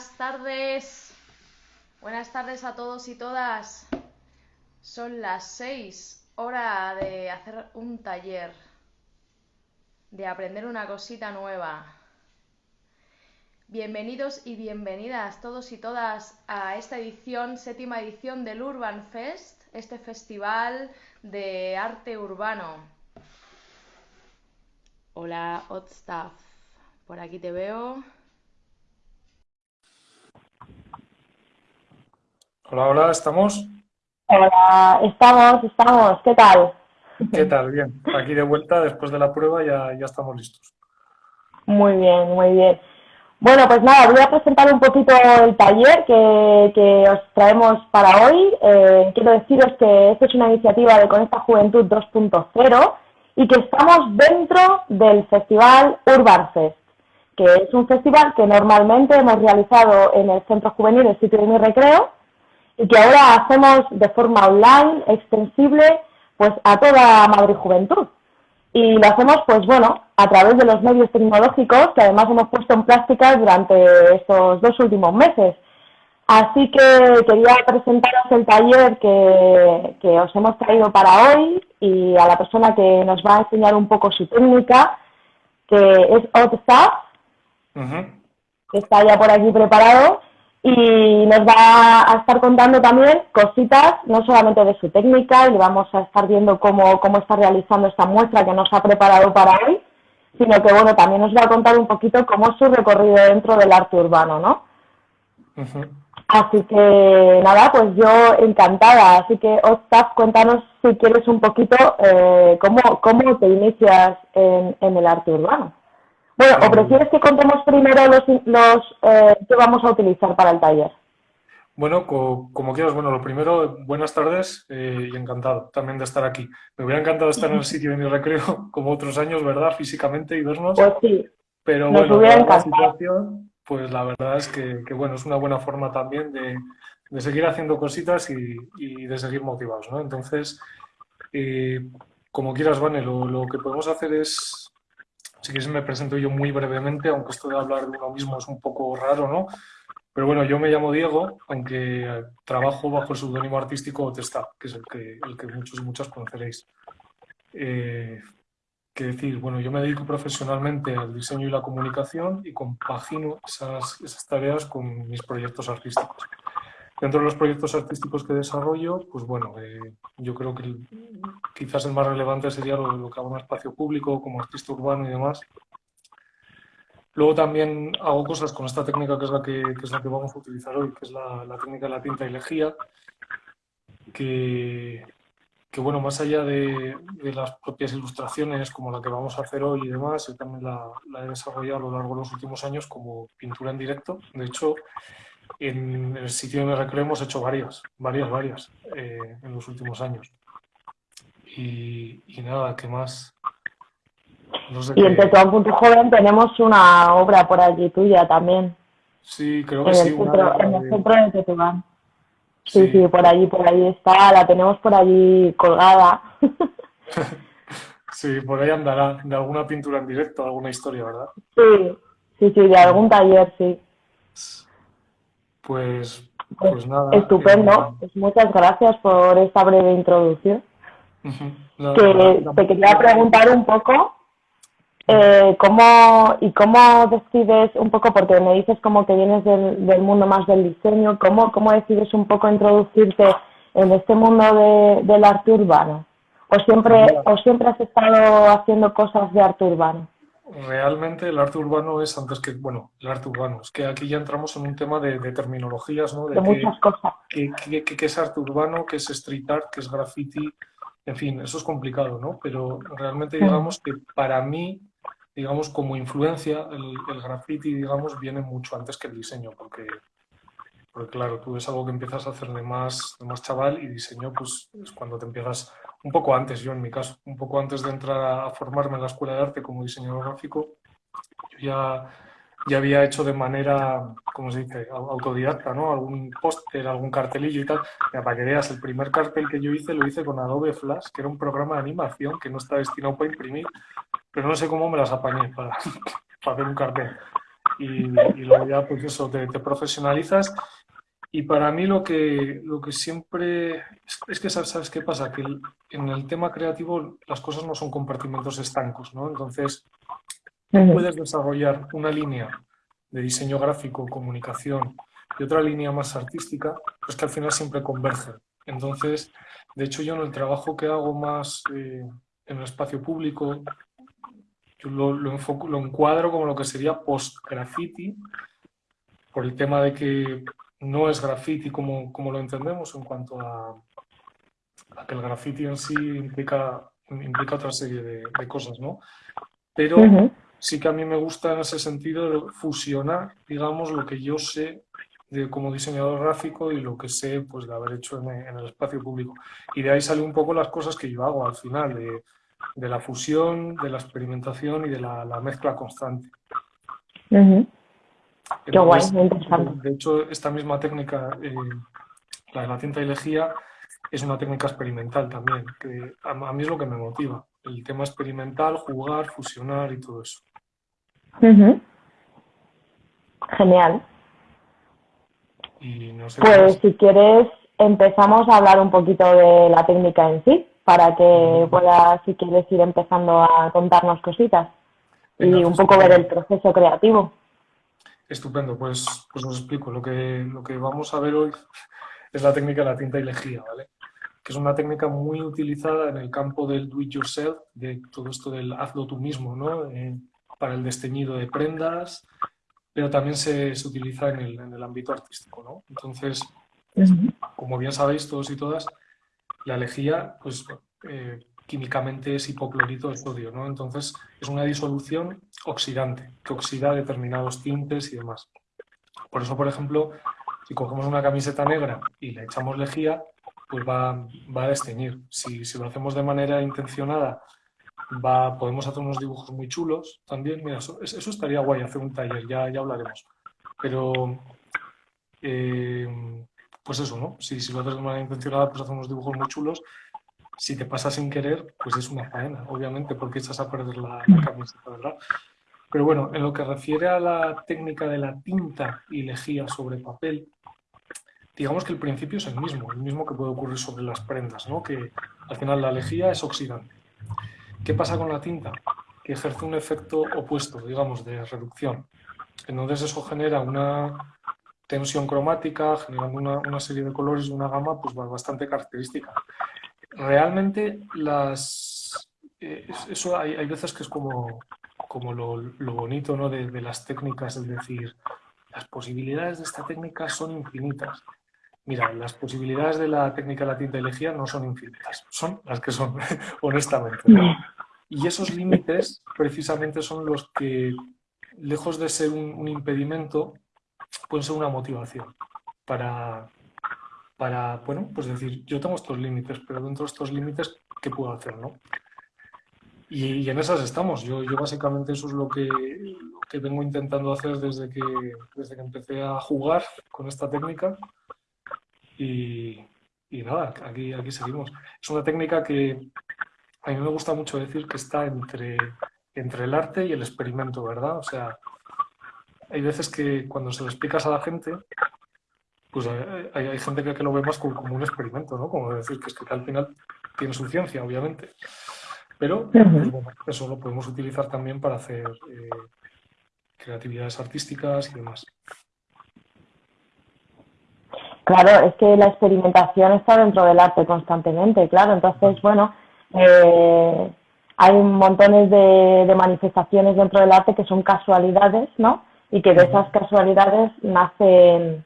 Buenas tardes. Buenas tardes a todos y todas. Son las seis, hora de hacer un taller, de aprender una cosita nueva. Bienvenidos y bienvenidas todos y todas a esta edición, séptima edición del Urban Fest, este festival de arte urbano. Hola, Hot Staff. Por aquí te veo. Hola, hola, ¿estamos? Hola, estamos, estamos, ¿qué tal? ¿Qué tal? Bien, aquí de vuelta después de la prueba ya, ya estamos listos. Muy bien, muy bien. Bueno, pues nada, voy a presentar un poquito el taller que, que os traemos para hoy. Eh, quiero deciros que esta es una iniciativa de Conecta Juventud 2.0 y que estamos dentro del Festival Urban Fest, que es un festival que normalmente hemos realizado en el Centro Juvenil, el sitio de mi recreo, y que ahora hacemos de forma online, extensible, pues a toda Madrid Juventud. Y lo hacemos, pues bueno, a través de los medios tecnológicos que además hemos puesto en práctica durante estos dos últimos meses. Así que quería presentaros el taller que, que, os hemos traído para hoy y a la persona que nos va a enseñar un poco su técnica, que es Otstaff, que está ya por aquí preparado y nos va a estar contando también cositas, no solamente de su técnica, y vamos a estar viendo cómo, cómo está realizando esta muestra que nos ha preparado para hoy, sino que bueno, también nos va a contar un poquito cómo es su recorrido dentro del arte urbano, ¿no? Así que nada, pues yo encantada. Así que, Ostaf, cuéntanos si quieres un poquito eh, cómo, cómo te inicias en, en el arte urbano. Bueno, ¿o prefieres que contemos primero los, los eh, que vamos a utilizar para el taller? Bueno, como quieras. Bueno, lo primero, buenas tardes eh, y encantado también de estar aquí. Me hubiera encantado estar en el sitio de mi recreo como otros años, ¿verdad? Físicamente y vernos. Pues sí. Pero bueno, la situación, pues la verdad es que, bueno, es una buena forma también de, seguir haciendo cositas y, de seguir motivados, ¿no? Entonces, eh, como quieras, Vane, lo que podemos hacer es si quieres me presento yo muy brevemente, aunque esto de hablar de uno mismo es un poco raro, ¿no? Pero bueno, yo me llamo Diego, aunque trabajo bajo el seudónimo artístico Testa, que es el que, muchos y muchas conoceréis. Eh, decir, bueno, yo me dedico profesionalmente al diseño y la comunicación y compagino esas, esas tareas con mis proyectos artísticos. Dentro de los proyectos artísticos que desarrollo, pues bueno, eh, yo creo que quizás el más relevante sería lo, que hago en espacio público, como artista urbano y demás. Luego también hago cosas con esta técnica que es la que, es la que vamos a utilizar hoy, que es la, técnica de la tinta y lejía, que, que bueno, más allá de, de, las propias ilustraciones como la que vamos a hacer hoy y demás, yo también la, la he desarrollado a lo largo de los últimos años como pintura en directo. De hecho, en el sitio de recreo hemos hecho varias, varias, varias eh, en los últimos años. Y, nada, ¿qué más? y en Tetuán Punto Joven tenemos una obra por allí tuya también. Sí, creo que sí. en el centro de Tetuán. Sí, sí, por allí, por allí está, la tenemos por allí colgada. sí, por ahí andará, de alguna pintura en directo, alguna historia, ¿verdad? Sí, sí, sí, de algún taller, sí. Pues, pues nada. Estupendo. Eh, pues muchas gracias por esta breve introducción. que te quería preguntar un poco eh, cómo y cómo decides un poco, porque me dices como que vienes del, mundo más del diseño, ¿cómo, cómo decides un poco introducirte en este mundo del arte urbano? ¿O siempre, ¿O siempre has estado haciendo cosas de arte urbano? Realmente el arte urbano es antes que, bueno, el arte urbano, es que aquí ya entramos en un tema de, terminologías, ¿no? De, muchas cosas. ¿Qué, es arte urbano? ¿Qué es street art? ¿Qué es graffiti? En fin, eso es complicado, ¿no? Pero realmente digamos que para mí, digamos, como influencia, el, el graffiti, digamos, viene mucho antes que el diseño, porque porque claro, tú es algo que empiezas a hacer de más, de más chaval y diseño pues es cuando te empiezas un poco antes, yo en mi caso, un poco antes de entrar a formarme en la escuela de arte como diseñador gráfico, yo ya, ya había hecho de manera, ¿cómo se dice?, autodidacta, ¿no? Algún póster, algún cartelillo y tal. para que veas, el primer cartel que yo hice lo hice con Adobe Flash, que era un programa de animación que no está destinado para imprimir, pero no sé cómo me las apañé para, para hacer un cartel. y, luego ya pues eso, te, profesionalizas y para mí lo que, lo que siempre... Es, que sabes, qué pasa, que en el tema creativo las cosas no son compartimentos estancos, ¿no? Entonces puedes desarrollar una línea de diseño gráfico, comunicación y otra línea más artística, pues que al final siempre convergen. Entonces, de hecho yo en el trabajo que hago más eh, en el espacio público, yo lo, lo, enfoco, lo encuadro como lo que sería post-graffiti, por el tema de que no es graffiti como, como lo entendemos en cuanto a, que el graffiti en sí implica, implica otra serie de, cosas, ¿no? Pero sí que a mí me gusta en ese sentido fusionar, digamos, lo que yo sé de, como diseñador gráfico y lo que sé pues, de haber hecho en, el espacio público. Y de ahí salen un poco las cosas que yo hago al final, de, de la fusión, de la experimentación y de la, mezcla constante. Qué guay, De hecho, esta misma técnica, eh, la de la tinta y lejía, es una técnica experimental también, que a, mí es lo que me motiva. El tema experimental, jugar, fusionar y todo eso. Genial. pues si quieres, empezamos a hablar un poquito de la técnica en sí, para que puedas, si quieres, ir empezando a contarnos cositas y un poco ver el proceso creativo. Estupendo, pues, pues os explico. Lo que, lo que vamos a ver hoy es la técnica de la tinta y lejía, ¿vale? Que es una técnica muy utilizada en el campo del do it yourself, de todo esto del hazlo tú mismo, ¿no? Eh, para el desteñido de prendas, pero también se, se utiliza en el, en el, ámbito artístico, ¿no? Entonces, como bien sabéis todos y todas, la lejía, pues eh, químicamente es hipoclorito de sodio, ¿no? Entonces es una disolución oxidante que oxida determinados tintes y demás. Por eso, por ejemplo, si cogemos una camiseta negra y le echamos lejía, pues va, va a desteñir. Si, si, lo hacemos de manera intencionada, va, podemos hacer unos dibujos muy chulos también. Mira, eso, estaría guay, hacer un taller, ya, ya hablaremos. Pero, eh, pues eso, ¿no? Si, si lo haces de manera intencionada, pues hacer unos dibujos muy chulos si te pasa sin querer, pues es una faena, obviamente, porque echas a perder la, camiseta, ¿verdad? Pero bueno, en lo que refiere a la técnica de la tinta y lejía sobre papel, digamos que el principio es el mismo, el mismo que puede ocurrir sobre las prendas, ¿no? Que al final la lejía es oxidante. ¿Qué pasa con la tinta? Que ejerce un efecto opuesto, digamos, de reducción. Entonces eso genera una tensión cromática, generando una, una serie de colores y una gama pues, bastante característica realmente las, eh, eso hay, hay, veces que es como, como lo, lo bonito ¿no? de, las técnicas, es decir, las posibilidades de esta técnica son infinitas. Mira, las posibilidades de la técnica de la no son infinitas, son las que son, honestamente. Y esos límites precisamente son los que, lejos de ser un, un impedimento, pueden ser una motivación para, para, bueno, pues decir, yo tengo estos límites, pero dentro de estos límites, ¿qué puedo hacer, no? Y, en esas estamos. Yo, yo básicamente eso es lo que, que, vengo intentando hacer desde que, desde que empecé a jugar con esta técnica. Y, y nada, aquí, aquí seguimos. Es una técnica que a mí me gusta mucho decir que está entre, entre el arte y el experimento, ¿verdad? O sea, hay veces que cuando se lo explicas a la gente, pues hay, hay, gente que, lo ve más como, un experimento, ¿no? Como decir que es que al final tiene su ciencia, obviamente. Pero pues, eso lo podemos utilizar también para hacer eh, creatividades artísticas y demás. Claro, es que la experimentación está dentro del arte constantemente, claro. Entonces, bueno, eh, hay montones de, de, manifestaciones dentro del arte que son casualidades, ¿no? Y que de esas casualidades nacen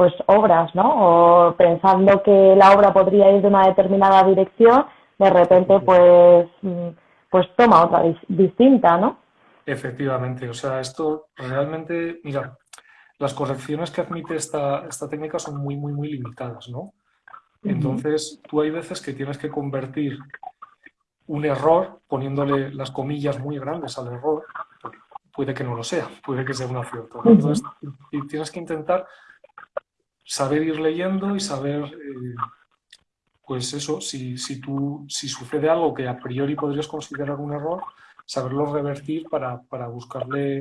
pues obras, ¿no? O pensando que la obra podría ir de una determinada dirección, de repente pues, mm, pues toma otra distinta, ¿no? Efectivamente, o sea, esto realmente, mira, las correcciones que admite esta, esta técnica son muy, muy, muy limitadas, ¿no? Entonces, tú hay veces que tienes que convertir un error poniéndole las comillas muy grandes al error, puede que no lo sea, puede que sea un acierto. Entonces, tienes que intentar saber ir leyendo y saber, eh, pues eso, si, si, tú, si sucede algo que a priori podrías considerar un error, saberlo revertir para, para buscarle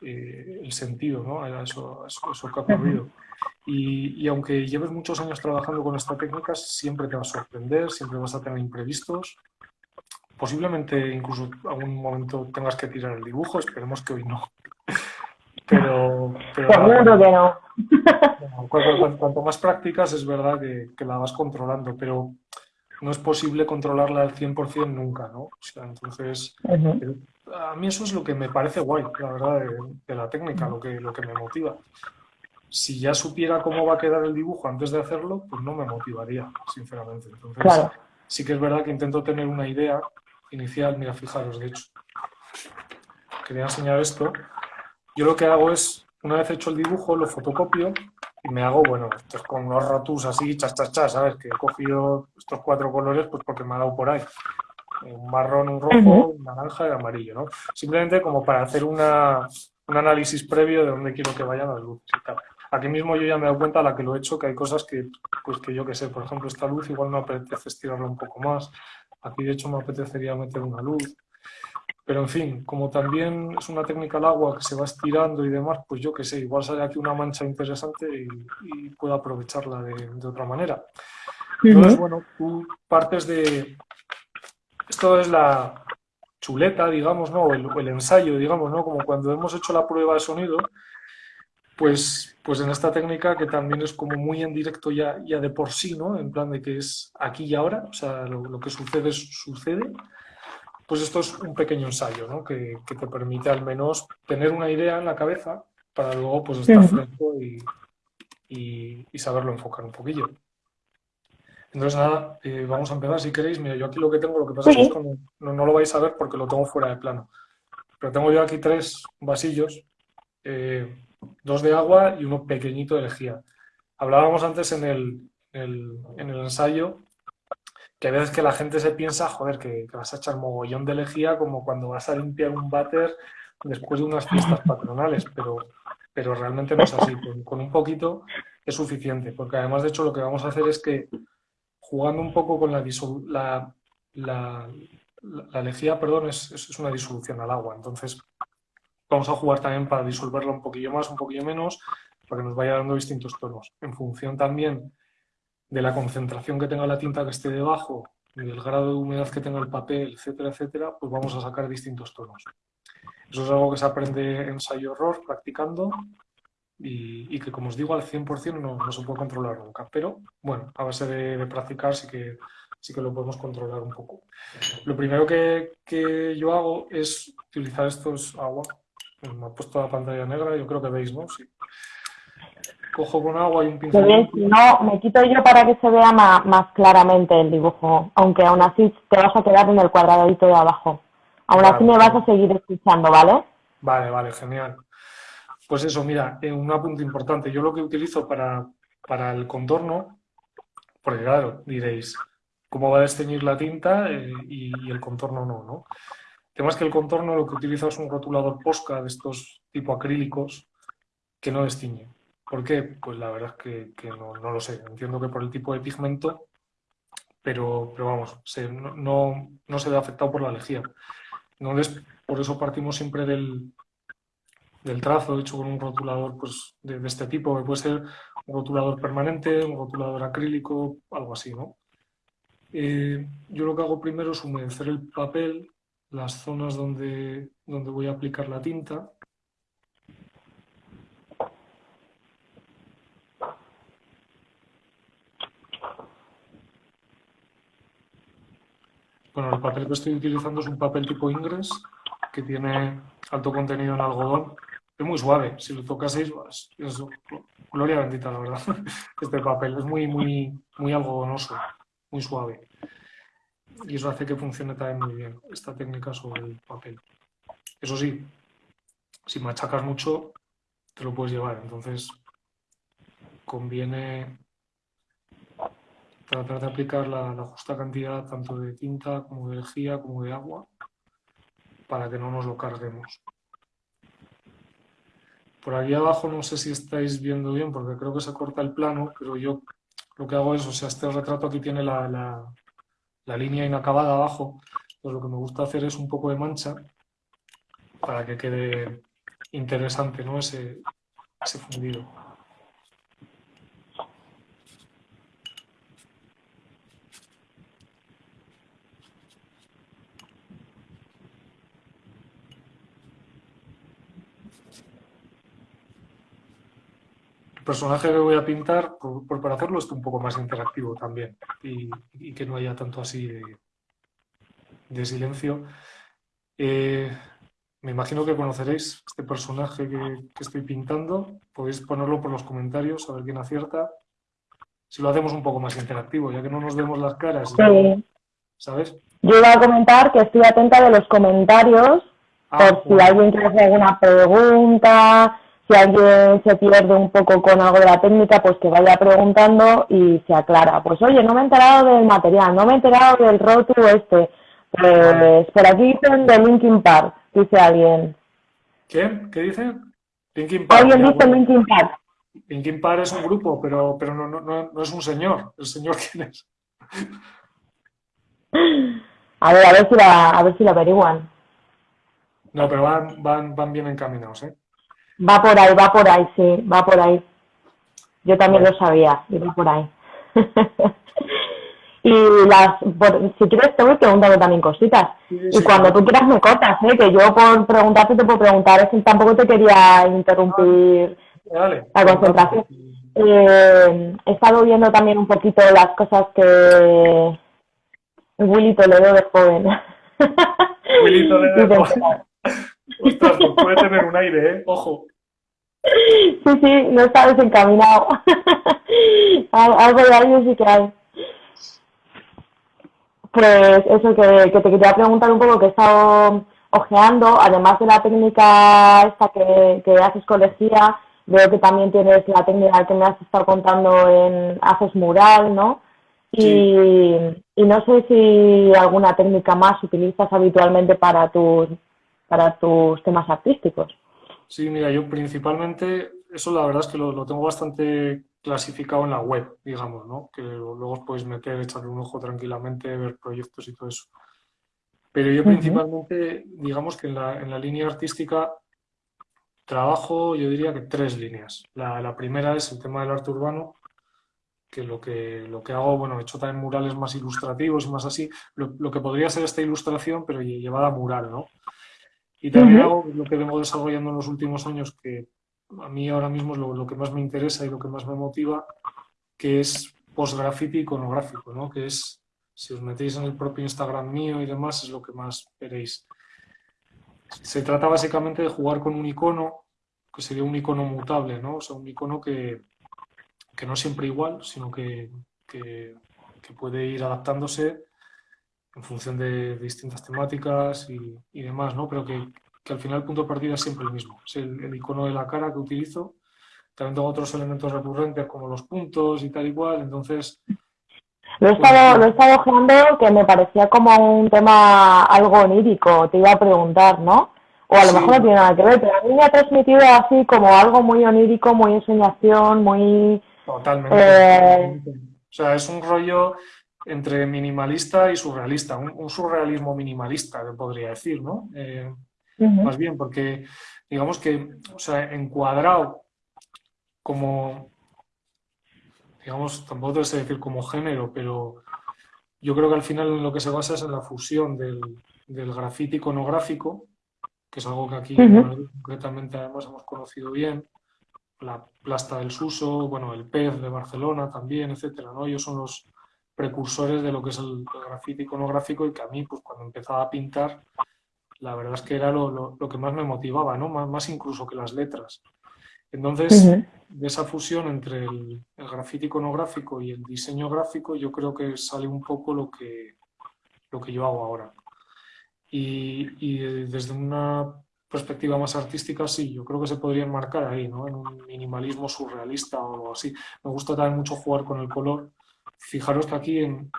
eh, el sentido ¿no? a, eso, que ha ocurrido. Y, y, aunque lleves muchos años trabajando con esta técnica, siempre te va a sorprender, siempre vas a tener imprevistos. Posiblemente incluso algún momento tengas que tirar el dibujo, esperemos que hoy no. Pero, pero Seguro que no. Cuanto, más prácticas es verdad que, que, la vas controlando, pero no es posible controlarla al 100% nunca, ¿no? O sea, entonces, a mí eso es lo que me parece guay, la verdad, de, la técnica, lo que, lo que me motiva. Si ya supiera cómo va a quedar el dibujo antes de hacerlo, pues no me motivaría, sinceramente. Entonces, sí que es verdad que intento tener una idea inicial. Mira, fijaros, de hecho, quería enseñar esto. Yo lo que hago es, una vez hecho el dibujo, lo fotocopio y me hago, bueno, estos con unos rotus así, chas, chas, chas, ¿sabes? Que he cogido estos cuatro colores pues porque me ha dado por ahí. Un marrón, un rojo, un naranja y amarillo, ¿no? Simplemente como para hacer una, un análisis previo de dónde quiero que vayan las luces y tal. Aquí mismo yo ya me he dado cuenta a la que lo he hecho que hay cosas que, pues que yo que sé, por ejemplo, esta luz igual me apetece estirarla un poco más. Aquí de hecho me apetecería meter una luz. Pero en fin, como también es una técnica al agua que se va estirando y demás, pues yo qué sé, igual sale aquí una mancha interesante y, puedo aprovecharla de, otra manera. Entonces, bueno, tú partes de... Esto es la chuleta, digamos, ¿no? O el, ensayo, digamos, ¿no? Como cuando hemos hecho la prueba de sonido, pues, pues en esta técnica que también es como muy en directo ya, ya de por sí, ¿no? En plan de que es aquí y ahora, o sea, lo, lo que sucede, sucede pues esto es un pequeño ensayo ¿no? que, te permite al menos tener una idea en la cabeza para luego pues estar fresco y, saberlo enfocar un poquillo. Entonces nada, eh, vamos a empezar si queréis. Mira, yo aquí lo que tengo, lo que pasa es que no, lo vais a ver porque lo tengo fuera de plano. Pero tengo yo aquí tres vasillos, eh, dos de agua y uno pequeñito de lejía. Hablábamos antes en el, en el ensayo que a veces que la gente se piensa, joder, que, vas a echar mogollón de lejía como cuando vas a limpiar un váter después de unas fiestas patronales, pero, pero realmente no es así. Con, un poquito es suficiente, porque además, de hecho, lo que vamos a hacer es que jugando un poco con la, la, la, la lejía, perdón, es, es una disolución al agua. Entonces, vamos a jugar también para disolverla un poquillo más, un poquillo menos, para que nos vaya dando distintos tonos. En función también de la concentración que tenga la tinta que esté debajo, del grado de humedad que tenga el papel, etcétera, etcétera, pues vamos a sacar distintos tonos. Eso es algo que se aprende ensayo-error, practicando, y, que, como os digo, al 100% no, no, se puede controlar nunca. Pero, bueno, a base de, practicar sí que, sí que lo podemos controlar un poco. Lo primero que, que yo hago es utilizar estos agua. Me ha puesto la pantalla negra, yo creo que veis, ¿no? Sí cojo con agua y un pincel. Si no, me quito yo para que se vea más, claramente el dibujo, aunque aún así te vas a quedar en el cuadradito de abajo. Aún así me vas a seguir escuchando, ¿vale? Vale, vale, genial. Pues eso, mira, eh, un apunte importante. Yo lo que utilizo para, para el contorno, porque claro, diréis, ¿cómo va a desteñir la tinta eh, y, el contorno no, no? El tema es que el contorno lo que utilizo es un rotulador Posca de estos tipo acrílicos que no destiñe. ¿Por qué? Pues la verdad es que, no, lo sé. Entiendo que por el tipo de pigmento, pero, pero vamos, no, no, se ve afectado por la lejía. Entonces, por eso partimos siempre del, del trazo hecho con un rotulador pues, de, este tipo, que puede ser un rotulador permanente, un rotulador acrílico, algo así, ¿no? Eh, yo lo que hago primero es humedecer el papel, las zonas donde, donde voy a aplicar la tinta, Bueno, el papel que estoy utilizando es un papel tipo Ingres, que tiene alto contenido en algodón. Es muy suave, si lo tocaseis, es gloria bendita, la verdad. Este papel es muy, muy, muy algodonoso, muy suave. Y eso hace que funcione también muy bien esta técnica sobre el papel. Eso sí, si machacas mucho, te lo puedes llevar. Entonces, conviene tratar de aplicar la, justa cantidad tanto de tinta como de lejía como de agua para que no nos lo carguemos. Por aquí abajo no sé si estáis viendo bien porque creo que se corta el plano, pero yo lo que hago es, o sea, este retrato aquí tiene la, la línea inacabada abajo, pues lo que me gusta hacer es un poco de mancha para que quede interesante, ¿no? Ese fundido. El personaje que voy a pintar, por, para hacerlo, es un poco más interactivo también y, que no haya tanto así de, silencio. Eh, me imagino que conoceréis este personaje que, estoy pintando. Podéis ponerlo por los comentarios, a ver quién acierta. Si lo hacemos un poco más interactivo, ya que no nos vemos las caras. ¿Sabes? Yo iba a comentar que estoy atenta de los comentarios, ah, por si alguien quiere hacer alguna pregunta, si alguien se pierde un poco con algo de la técnica, pues que vaya preguntando y se aclara. Pues oye, no me he enterado del material, no me he enterado del rótulo este. Pues por aquí dicen de Linkin Park, dice alguien. ¿Qué? ¿Qué dice? Linkin Park. Alguien dice Linkin Park. Linkin Park es un grupo, pero, pero no, no, no, es un señor. ¿El señor quién es? A ver, a ver si la, a ver si la averiguan. No, pero van, van, van bien encaminados, ¿eh? Va por ahí, va por ahí, sí, va por ahí. Yo también lo sabía, va por ahí. y las, si quieres te voy preguntando también cositas. y cuando tú quieras me cortas, ¿eh? que yo por preguntarte te puedo preguntar, es que tampoco te quería interrumpir la concentración. Eh, he estado viendo también un poquito las cosas que Willy Toledo de joven. Willy Toledo de joven. Ostras, pues puede tener un aire, ¿eh? Ojo. Sí, sí, no está desencaminado. Algo de aire sí que hay. Pues eso, que, te quería preguntar un poco, que he estado ojeando, además de la técnica esta que, que haces colegía, veo que también tienes la técnica que me has estado contando en haces mural, ¿no? Y, y no sé si alguna técnica más utilizas habitualmente para tus para tus temas artísticos. Sí, mira, yo principalmente, eso la verdad es que lo, tengo bastante clasificado en la web, digamos, ¿no? Que luego os podéis meter, echarle un ojo tranquilamente, ver proyectos y todo eso. Pero yo principalmente, digamos que en la, en la línea artística trabajo, yo diría que tres líneas. La, la, primera es el tema del arte urbano, que lo que, lo que hago, bueno, he hecho también murales más ilustrativos y más así, lo, lo que podría ser esta ilustración, pero llevada a mural, ¿no? Y también algo lo que vengo desarrollando en los últimos años, que a mí ahora mismo es lo, que más me interesa y lo que más me motiva, que es post-graffiti iconográfico, ¿no? que es, si os metéis en el propio Instagram mío y demás, es lo que más veréis. Se trata básicamente de jugar con un icono, que sería un icono mutable, ¿no? o sea, un icono que, que no siempre igual, sino que, que, que puede ir adaptándose en función de, distintas temáticas y, demás, ¿no? Pero que, al final el punto de partida es siempre el mismo. Es el, icono de la cara que utilizo. También tengo otros elementos recurrentes como los puntos y tal y cual, entonces... Lo he, estado, lo he estado que me parecía como un tema algo onírico, te iba a preguntar, ¿no? O a lo mejor no tiene nada que ver, pero a mí me ha transmitido así como algo muy onírico, muy ensoñación, muy... Totalmente. Eh, o sea, es un rollo entre minimalista y surrealista, un, surrealismo minimalista, podría decir, ¿no? Eh, más bien, porque digamos que, o sea, encuadrado como, digamos, tampoco debe decir como género, pero yo creo que al final lo que se basa es en la fusión del, del grafiti iconográfico, que es algo que aquí concretamente además hemos conocido bien, la plasta del Suso, bueno, el pez de Barcelona también, etcétera, ¿no? Ellos son los, precursores de lo que es el, grafiti iconográfico y que a mí, pues cuando empezaba a pintar, la verdad es que era lo, que más me motivaba, ¿no? Más, incluso que las letras. Entonces, de esa fusión entre el, el grafiti iconográfico y el diseño gráfico, yo creo que sale un poco lo que, lo que yo hago ahora. Y, y desde una perspectiva más artística, sí, yo creo que se podría enmarcar ahí, ¿no? En un minimalismo surrealista o algo así. Me gusta también mucho jugar con el color Fijaros que aquí en,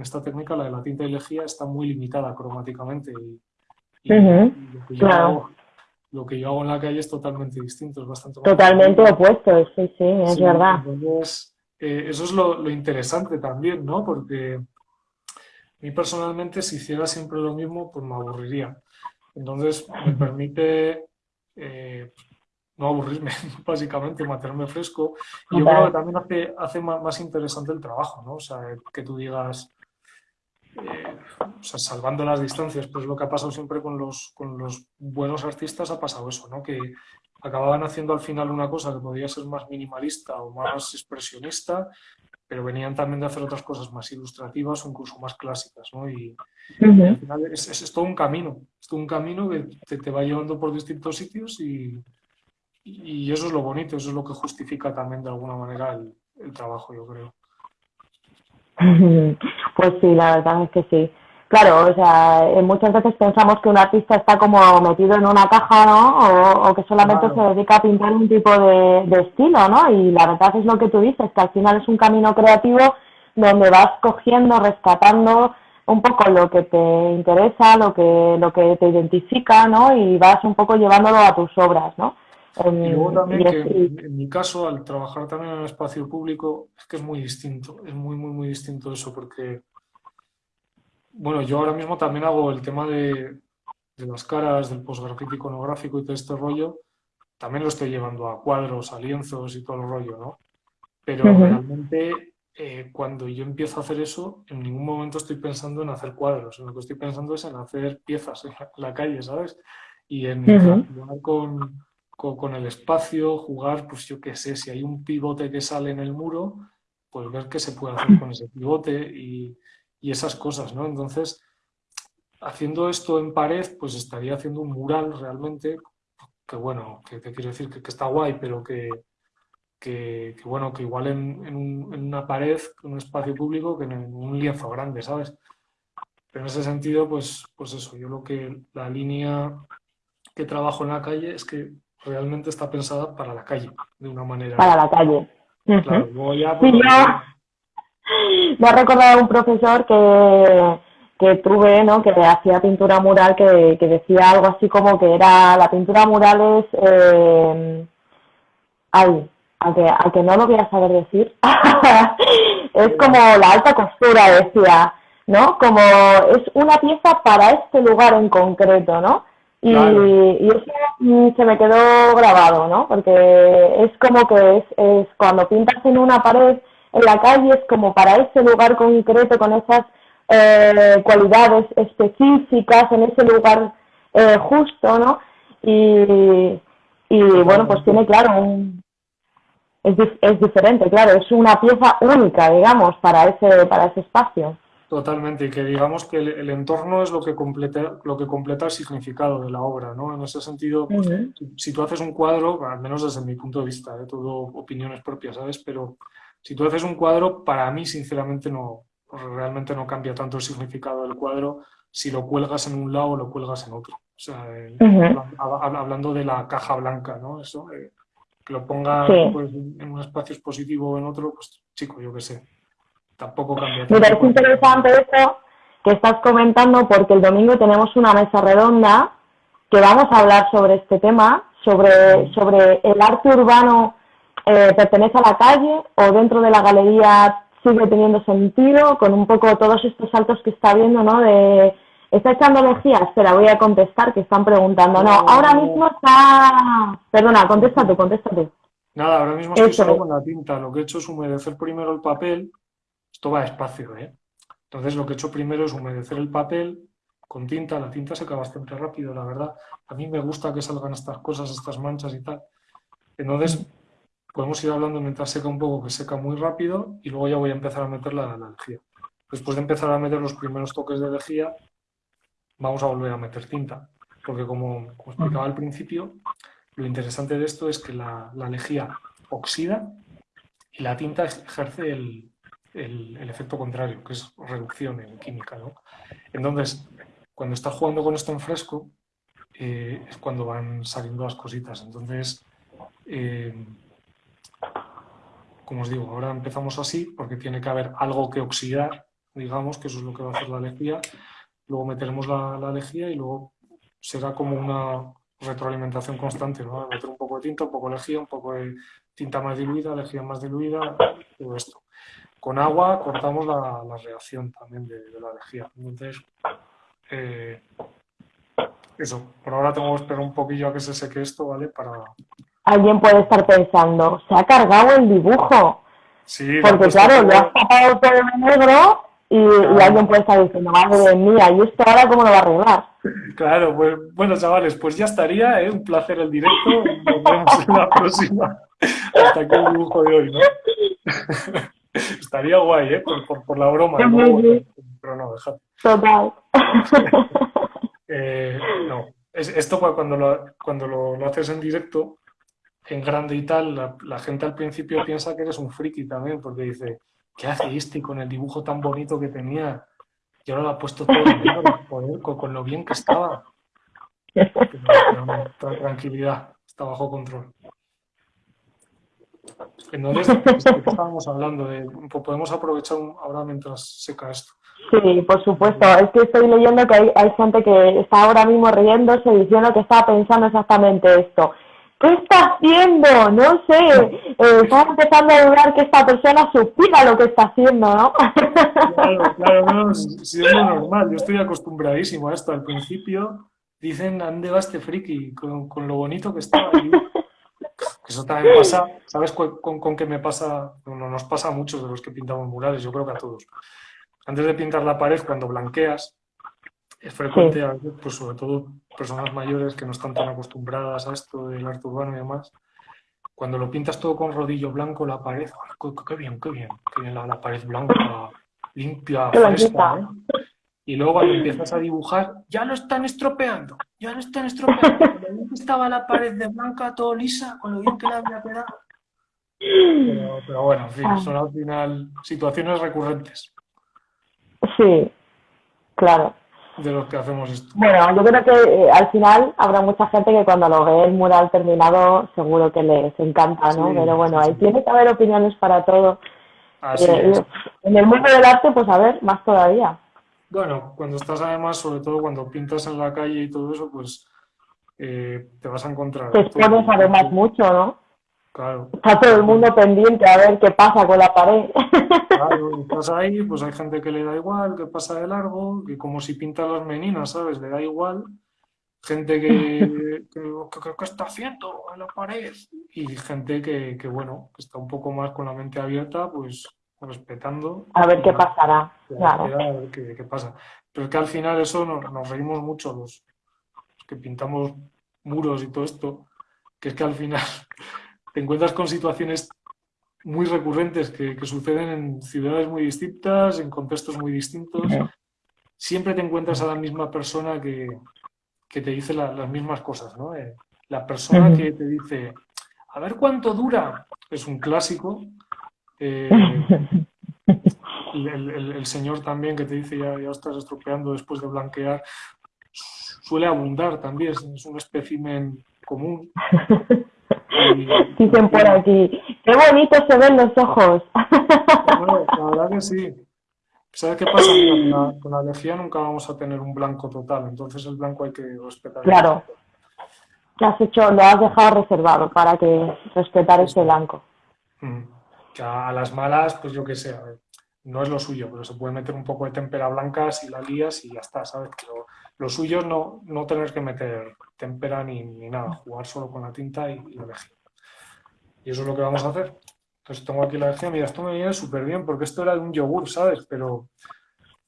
esta técnica, la de la tinta y lejía, está muy limitada cromáticamente. Y, lo, que yo hago, en la calle es totalmente distinto, es bastante Totalmente opuesto, sí, sí, es verdad. Entonces, eh, eso es lo, interesante también, ¿no? Porque a mí personalmente, si hiciera siempre lo mismo, pues me aburriría. Entonces, me permite eh, no aburrirme, básicamente, mantenerme fresco. Y yo creo que también hace, hace más, interesante el trabajo, ¿no? O sea, que tú digas, eh, o sea, salvando las distancias, pues lo que ha pasado siempre con los, con los buenos artistas ha pasado eso, ¿no? Que acababan haciendo al final una cosa que podía ser más minimalista o más expresionista, pero venían también de hacer otras cosas más ilustrativas o incluso más clásicas, ¿no? Y, al final es, todo un camino, es todo un camino que te, te va llevando por distintos sitios y, y eso es lo bonito, eso es lo que justifica también de alguna manera el, trabajo, yo creo. Pues sí, la verdad es que sí. Claro, o sea, eh, muchas veces pensamos que un artista está como metido en una caja, ¿no? O, que solamente se dedica a pintar un tipo de, de, estilo, ¿no? Y la verdad es lo que tú dices, que al final es un camino creativo donde vas cogiendo, rescatando un poco lo que te interesa, lo que, lo que te identifica, ¿no? Y vas un poco llevándolo a tus obras, ¿no? Y luego también que en mi caso, al trabajar también en el espacio público, es que es muy distinto, es muy, muy, muy distinto eso, porque, bueno, yo ahora mismo también hago el tema de, de las caras, del postgrafito iconográfico y todo este rollo, también lo estoy llevando a cuadros, a lienzos y todo el rollo, ¿no? Pero realmente eh, cuando yo empiezo a hacer eso, en ningún momento estoy pensando en hacer cuadros, en lo que estoy pensando es en hacer piezas en la, calle, ¿sabes? Y en jugar con con, el espacio, jugar, pues yo qué sé, si hay un pivote que sale en el muro, pues ver qué se puede hacer con ese pivote y, esas cosas, ¿no? Entonces, haciendo esto en pared, pues estaría haciendo un mural realmente, que bueno, que te quiero decir que, está guay, pero que, que, bueno, que igual en, una pared, en un espacio público, que en un lienzo grande, ¿sabes? Pero en ese sentido, pues, pues eso, yo lo que la línea que trabajo en la calle es que realmente está pensada para la calle, de una manera. Para la calle. Claro, ya, pues, Me ha recordado un profesor que, que tuve, ¿no? que hacía pintura mural, que, que, decía algo así como que era la pintura mural es... Eh, ay, aunque, aunque no lo voy a saber decir, es como la alta costura, decía, ¿no? Como es una pieza para este lugar en concreto, ¿no? Y, y, eso mm, se me quedó grabado, ¿no? Porque es como que es, es cuando pintas en una pared en la calle es como para ese lugar concreto con esas eh, cualidades específicas en ese lugar eh, justo, ¿no? Y, y bueno, pues tiene claro un, es, es diferente, claro, es una pieza única, digamos, para ese para ese espacio. Totalmente, y que digamos que el, entorno es lo que, completa, lo que completa el significado de la obra, ¿no? En ese sentido, si, tú haces un cuadro, al menos desde mi punto de vista, de ¿eh? todo opiniones propias, ¿sabes? Pero si tú haces un cuadro, para mí, sinceramente, no, realmente no cambia tanto el significado del cuadro si lo cuelgas en un lado o lo cuelgas en otro. O sea, eh, hablando de la caja blanca, ¿no? Eso, eh, que lo pongas pues, en un espacio expositivo o en otro, pues chico, yo qué sé tampoco cambia. Mira, es interesante eso que estás comentando porque el domingo tenemos una mesa redonda que vamos a hablar sobre este tema, sobre, sobre el arte urbano eh, pertenece a la calle o dentro de la galería sigue teniendo sentido, con un poco todos estos saltos que está viendo, ¿no? De, ¿está echando energía? Espera, voy a contestar, que están preguntando. No, ahora mismo está... Perdona, contesta tú, contesta tú. Nada, ahora mismo estoy solo con la tinta. Lo que he hecho es humedecer primero el papel esto va despacio, ¿eh? Entonces lo que he hecho primero es humedecer el papel con tinta. La tinta seca bastante rápido, la verdad. A mí me gusta que salgan estas cosas, estas manchas y tal. Entonces podemos ir hablando mientras seca un poco, que seca muy rápido, y luego ya voy a empezar a meter la, la lejía. Después de empezar a meter los primeros toques de lejía, vamos a volver a meter tinta. Porque como, explicaba al principio, lo interesante de esto es que la, la lejía oxida y la tinta ejerce el, el, efecto contrario, que es reducción en química. ¿no? Entonces, cuando estás jugando con esto en fresco, eh, es cuando van saliendo las cositas. Entonces, eh, como os digo, ahora empezamos así porque tiene que haber algo que oxidar, digamos, que eso es lo que va a hacer la lejía. Luego meteremos la, la lejía y luego será como una retroalimentación constante, ¿no? Meter un poco de tinta, un poco de lejía, un poco de tinta más diluida, lejía más diluida, todo esto con agua cortamos la, reacción también de, la lejía. Entonces, eh, eso, por ahora tengo que esperar un poquillo a que se seque esto, ¿vale? Para... Alguien puede estar pensando, se ha cargado el dibujo. Sí, Porque claro, le has tapado todo de negro y, alguien puede estar diciendo, madre mía, ¿y esto ahora cómo lo va a arreglar? Claro, pues bueno, chavales, pues ya estaría, ¿eh? Un placer el directo. Nos vemos en la próxima. Hasta aquí el dibujo de hoy, ¿no? Estaría guay, ¿eh? Por, por, la broma. Pero no, déjate. Total. Eh, no, es, esto cuando, lo, cuando lo, haces en directo, en grande y tal, la, la, gente al principio piensa que eres un friki también, porque dice, ¿qué hace este con el dibujo tan bonito que tenía? Y ahora lo ha puesto todo en con, con, lo bien que estaba. tranquilidad, está bajo control. Entonces, ¿de qué estábamos hablando? De, podemos aprovechar ahora mientras seca esto. Sí, por supuesto. Es que estoy leyendo que hay, hay gente que está ahora mismo riéndose diciendo que está pensando exactamente esto. ¿Qué está haciendo? No sé. Eh, estaba empezando a dudar que esta persona supiera lo que está haciendo, ¿no? Claro, claro, no, si es lo normal. Yo estoy acostumbradísimo a esto. Al principio dicen, ¿dónde va este friki? Con, con lo bonito que está. ahí. Eso también pasa, ¿sabes con, con, qué me pasa? No, nos pasa a muchos de los que pintamos murales, yo creo que a todos. Antes de pintar la pared, cuando blanqueas, es frecuente, pues sobre todo personas mayores que no están tan acostumbradas a esto del arte urbano y demás, cuando lo pintas todo con rodillo blanco, la pared, qué, bien, qué bien, qué bien la, pared blanca, limpia, fresca. Y luego cuando empiezas a dibujar, ya lo están estropeando, ya lo están estropeando. Estaba la pared de blanca todo lisa, con lo bien que la había quedado. Pero, pero bueno, en fin, ah. son al final situaciones recurrentes. Sí, claro de los que hacemos esto. Bueno, yo creo que eh, al final habrá mucha gente que cuando lo ve el mural terminado seguro que les encanta, ¿no? Pero bueno, ahí tiene que haber opiniones para todo. Eh, en el mundo del arte, pues a ver, más todavía. Bueno, cuando estás además, sobre todo cuando pintas en la calle y todo eso, pues eh, te vas a encontrar. Te expones además mucho, ¿no? Claro. Está todo el mundo pendiente a ver qué pasa con la pared. Claro, y estás ahí, pues hay gente que le da igual, que pasa de largo, que como si pinta las meninas, ¿sabes? Le da igual. Gente que, que, está haciendo en la pared. Y gente que, que, bueno, que está un poco más con la mente abierta, pues respetando. A ver qué pasará. Claro. A ver qué, pasa. Pero es que al final eso nos, nos reímos mucho los que pintamos muros y todo esto, que es que al final te encuentras con situaciones muy recurrentes que, suceden en ciudades muy distintas, en contextos muy distintos. Siempre te encuentras a la misma persona que, te dice las mismas cosas. ¿no? Eh, la persona que te dice, a ver cuánto dura, es un clásico. Eh, el, señor también que te dice, ya, ya estás estropeando después de blanquear, suele abundar también, es un espécimen común. Dicen por aquí, qué bonito se ven los ojos. la verdad que sí. ¿Sabes qué pasa? con, la, con nunca vamos a tener un blanco total, entonces el blanco hay que respetar. Claro. ¿Qué has hecho? Lo has dejado reservado para que respetar ese blanco. Mm. a las malas, pues yo qué sé, no es lo suyo, pero se puede meter un poco de tempera blanca si la lías y ya está, ¿sabes? Pero lo suyo es no, no tener que meter tempera ni, ni nada, jugar solo con la tinta y, y elegir. Y eso es lo que vamos a hacer. Entonces tengo aquí la lejía, mira, esto me viene súper bien porque esto era de un yogur, ¿sabes? Pero,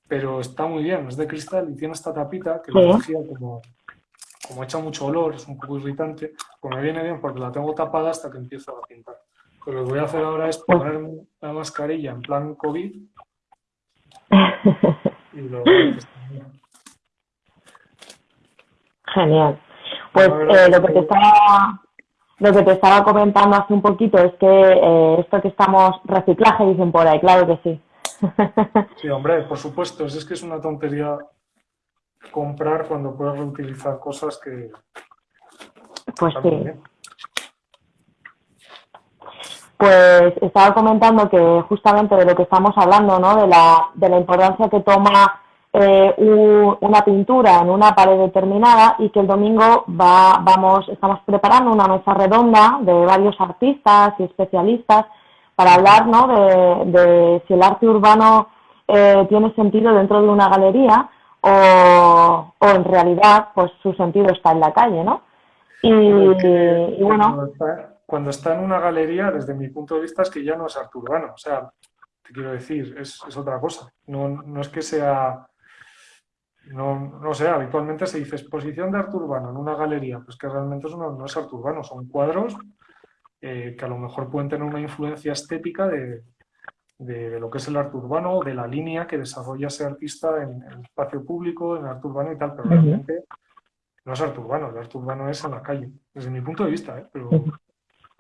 pero está muy bien, es de cristal y tiene esta tapita que la lejía como, como echa mucho olor, es un poco irritante, pues me viene bien porque la tengo tapada hasta que empiezo a pintar. Lo que voy a hacer ahora es ponerme la mascarilla en plan COVID y lo Genial. Pues eh, lo que te estaba lo que te estaba comentando hace un poquito es que eh, esto que estamos reciclaje dicen por ahí, claro que sí. Sí, hombre, por supuesto, es que es una tontería comprar cuando puedes reutilizar cosas que... Pues sí. Pues estaba comentando que justamente de lo que estamos hablando, ¿no? De la, de la importancia que toma eh, una pintura en una pared determinada y que el domingo va, vamos, estamos preparando una mesa redonda de varios artistas y especialistas para hablar ¿no? de, si el arte urbano eh, tiene sentido dentro de una galería o, o en realidad pues su sentido está en la calle, ¿no? Y, bueno... Cuando está, en una galería, desde mi punto de vista, es que ya no es arte urbano. O sea, te quiero decir, es, es otra cosa. No, no es que sea no, no sé, habitualmente se dice exposición de arte urbano en una galería, pues que realmente eso no, es arte urbano, son cuadros eh, que a lo mejor pueden tener una influencia estética de, lo que es el arte urbano, de la línea que desarrolla ese artista en, el espacio público, en el arte urbano y tal, pero realmente no es arte urbano, el arte urbano es en la calle, desde mi punto de vista. ¿eh? Pero...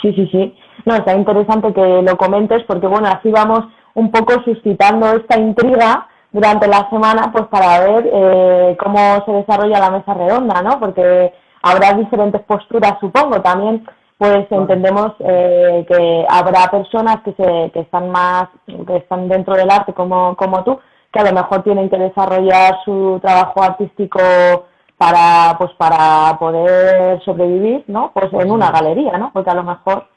Sí, sí, sí. No, está interesante que lo comentes porque, bueno, así vamos un poco suscitando esta intriga durante la semana pues para ver eh, cómo se desarrolla la mesa redonda, ¿no? Porque habrá diferentes posturas, supongo. También pues entendemos eh, que habrá personas que, se, que están más, que están dentro del arte como, como tú, que a lo mejor tienen que desarrollar su trabajo artístico para, pues para poder sobrevivir, ¿no? Pues en una galería, ¿no? Porque a lo mejor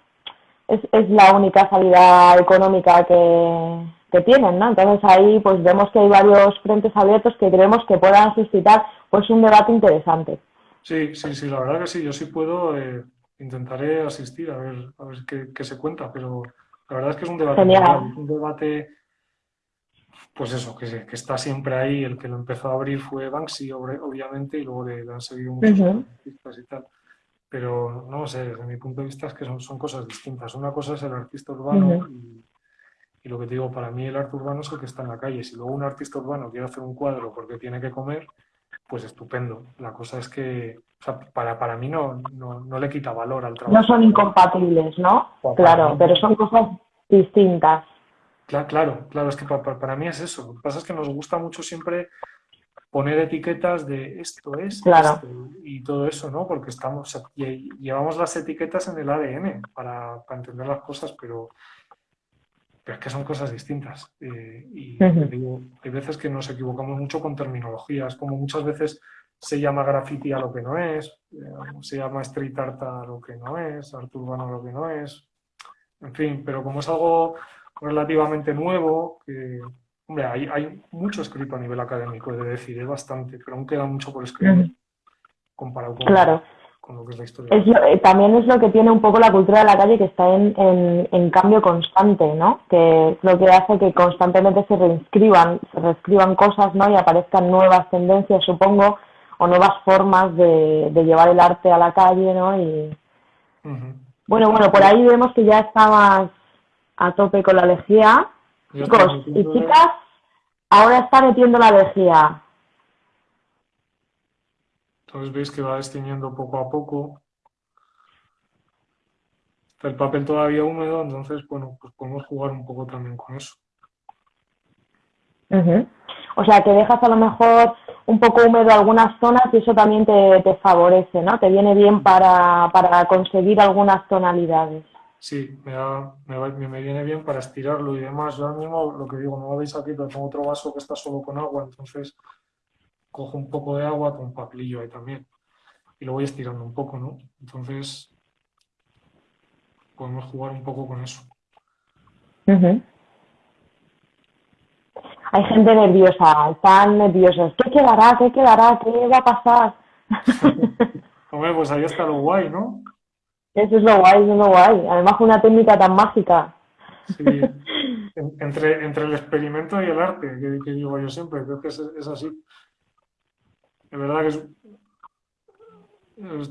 es, es la única salida económica que, que tienen, ¿no? Entonces ahí pues vemos que hay varios frentes abiertos que creemos que puedan suscitar pues un debate interesante. Sí, sí, sí, la verdad que sí, yo sí puedo, eh, intentaré asistir a ver, a ver qué, se cuenta, pero la verdad es que es un debate, un debate, pues eso, que, que está siempre ahí, el que lo empezó a abrir fue Banksy, obviamente, y luego le, han seguido muchos artistas y tal. Pero no sé, desde mi punto de vista es que son, son cosas distintas. Una cosa es el artista urbano y y lo que te digo, para mí el arte urbano es el que está en la calle. Si luego un artista urbano quiere hacer un cuadro porque tiene que comer, pues estupendo. La cosa es que para, para mí no, no, le quita valor al trabajo. No son incompatibles, ¿no? claro, pero son cosas distintas. Claro, claro, claro, es que para, mí es eso. Lo que pasa es que nos gusta mucho siempre poner etiquetas de esto es esto y todo eso, ¿no? Porque estamos, llevamos las etiquetas en el ADN para, para entender las cosas, pero pero es que son cosas distintas. Eh, y digo, hay veces que nos equivocamos mucho con terminologías, como muchas veces se llama graffiti a lo que no es, eh, se llama street art a lo que no es, arte urbano a lo que no es, en fin, pero como es algo relativamente nuevo, que, hombre, hay, hay mucho escrito a nivel académico, he de decir, es bastante, pero aún queda mucho por escribir comparado con... Claro. Eh, también es lo que tiene un poco la cultura de la calle que está en, en, cambio constante, ¿no? Que es lo que hace que constantemente se reinscriban, se reescriban cosas, ¿no? Y aparezcan nuevas tendencias, supongo, o nuevas formas de, llevar el arte a la calle, ¿no? Y... Bueno, bueno, por ahí vemos que ya estabas a tope con la lejía. Chicos y chicas, ahora está metiendo la lejía. Entonces veis que va destiñendo poco a poco. Está el papel todavía húmedo, entonces, bueno, pues podemos jugar un poco también con eso. O sea, que dejas a lo mejor un poco húmedo algunas zonas y eso también te, favorece, ¿no? Te viene bien para, conseguir algunas tonalidades. Sí, me, me, viene bien para estirarlo y demás. Yo ahora mismo, lo que digo, no lo veis aquí, pero tengo otro vaso que está solo con agua, entonces cojo un poco de agua con un papelillo ahí también y lo voy estirando un poco, ¿no? Entonces podemos jugar un poco con eso. Hay gente nerviosa, están nerviosos. ¿Qué quedará? ¿Qué quedará? ¿Qué va a pasar? Hombre, pues ahí está lo guay, ¿no? Eso es lo guay, eso es lo guay. Además, una técnica tan mágica. Sí. Entre, entre el experimento y el arte, que, digo yo siempre, creo que es así. Es verdad que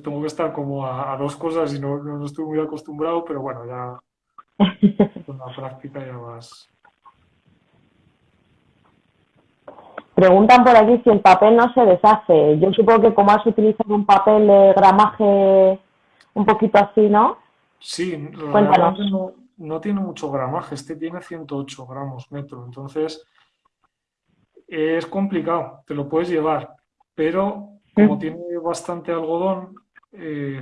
tengo que estar como a, dos cosas y no, no, estoy muy acostumbrado, pero bueno, ya con la práctica ya vas. Preguntan por aquí si el papel no se deshace. Yo supongo que como has utilizado un papel de gramaje un poquito así, ¿no? Sí, no, no, tiene mucho gramaje. Este tiene 108 gramos metro. Entonces es complicado. Te lo puedes llevar pero como tiene bastante algodón, eh,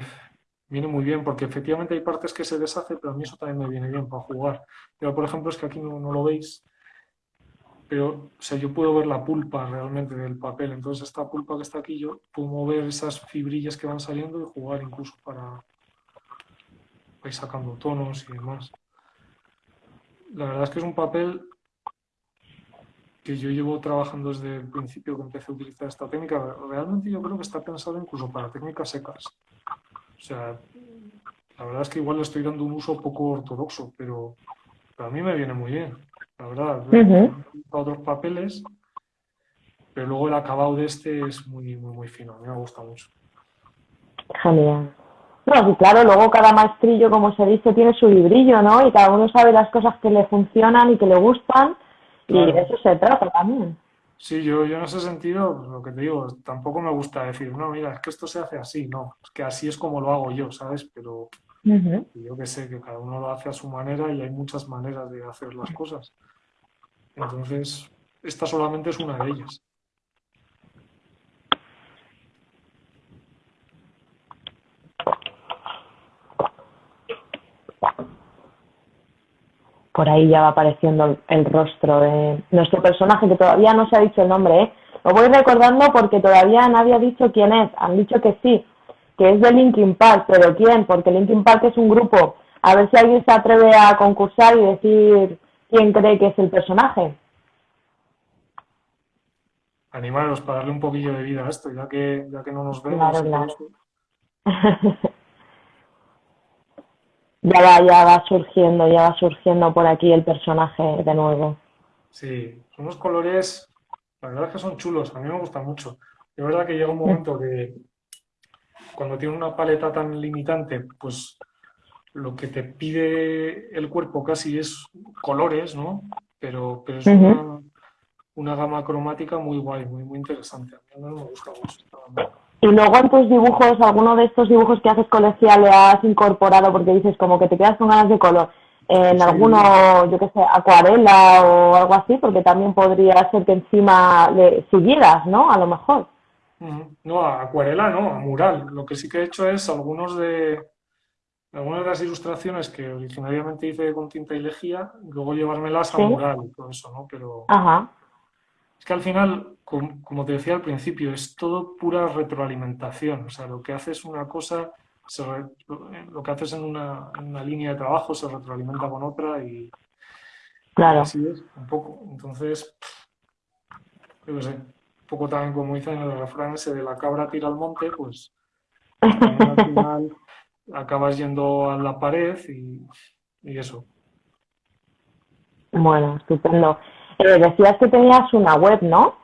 viene muy bien, porque efectivamente hay partes que se deshace, pero a mí eso también me viene bien para jugar. Pero, por ejemplo, es que aquí no, lo veis, pero o yo puedo ver la pulpa realmente del papel. Entonces, esta pulpa que está aquí, yo puedo mover esas fibrillas que van saliendo y jugar incluso para ir sacando tonos y demás. La verdad es que es un papel que yo llevo trabajando desde el principio que empecé a utilizar esta técnica, realmente yo creo que está pensado incluso para técnicas secas. O sea, la verdad es que igual le estoy dando un uso poco ortodoxo, pero, a mí me viene muy bien. La verdad, uh otros papeles, pero luego el acabado de este es muy, muy, muy fino. A mí me gusta mucho. Genial. No, y claro, luego cada maestrillo, como se dice, tiene su librillo, ¿no? Y cada uno sabe las cosas que le funcionan y que le gustan, y de eso se trata también. Sí, yo, yo en ese sentido, lo que te digo, tampoco me gusta decir, no, mira, es que esto se hace así, no, es que así es como lo hago yo, ¿sabes? Pero yo que sé, que cada uno lo hace a su manera y hay muchas maneras de hacer las cosas. Entonces, esta solamente es una de ellas. Por ahí ya va apareciendo el, rostro de nuestro personaje, que todavía no se ha dicho el nombre, ¿eh? Lo voy recordando porque todavía nadie ha dicho quién es. Han dicho que sí, que es de Linkin Park, pero ¿quién? Porque Linkin Park es un grupo. A ver si alguien se atreve a concursar y decir quién cree que es el personaje. Animaros para darle un poquillo de vida a esto, ya que, ya que no nos vemos. Claro, claro. ya va, ya va surgiendo, ya va surgiendo por aquí el personaje de nuevo. Sí, son unos colores, la verdad es que son chulos, a mí me gustan mucho. De verdad que llega un momento que cuando tiene una paleta tan limitante, pues lo que te pide el cuerpo casi es colores, ¿no? Pero, pero es una, una, gama cromática muy guay, muy, muy interesante. A mí me gusta mucho. Y luego en tus dibujos, alguno de estos dibujos que haces colegial le has incorporado porque dices como que te quedas con ganas de color. En alguno, yo qué sé, acuarela o algo así, porque también podría ser que encima le siguieras, ¿no? A lo mejor. No, acuarela no, a mural. Lo que sí que he hecho es algunos de algunas de las ilustraciones que originariamente hice con tinta y lejía, luego llevármelas a mural y todo eso, ¿no? Pero Ajá. Es que al final como, te decía al principio, es todo pura retroalimentación. O sea, lo que haces una cosa, lo que haces en una, línea de trabajo se retroalimenta con otra y claro. así es, un poco. Entonces, yo sé, un poco también como dicen en el refrán ese de la cabra tira al monte, pues al final acabas yendo a la pared y, y eso. Bueno, estupendo. Eh, decías que tenías una web, ¿no?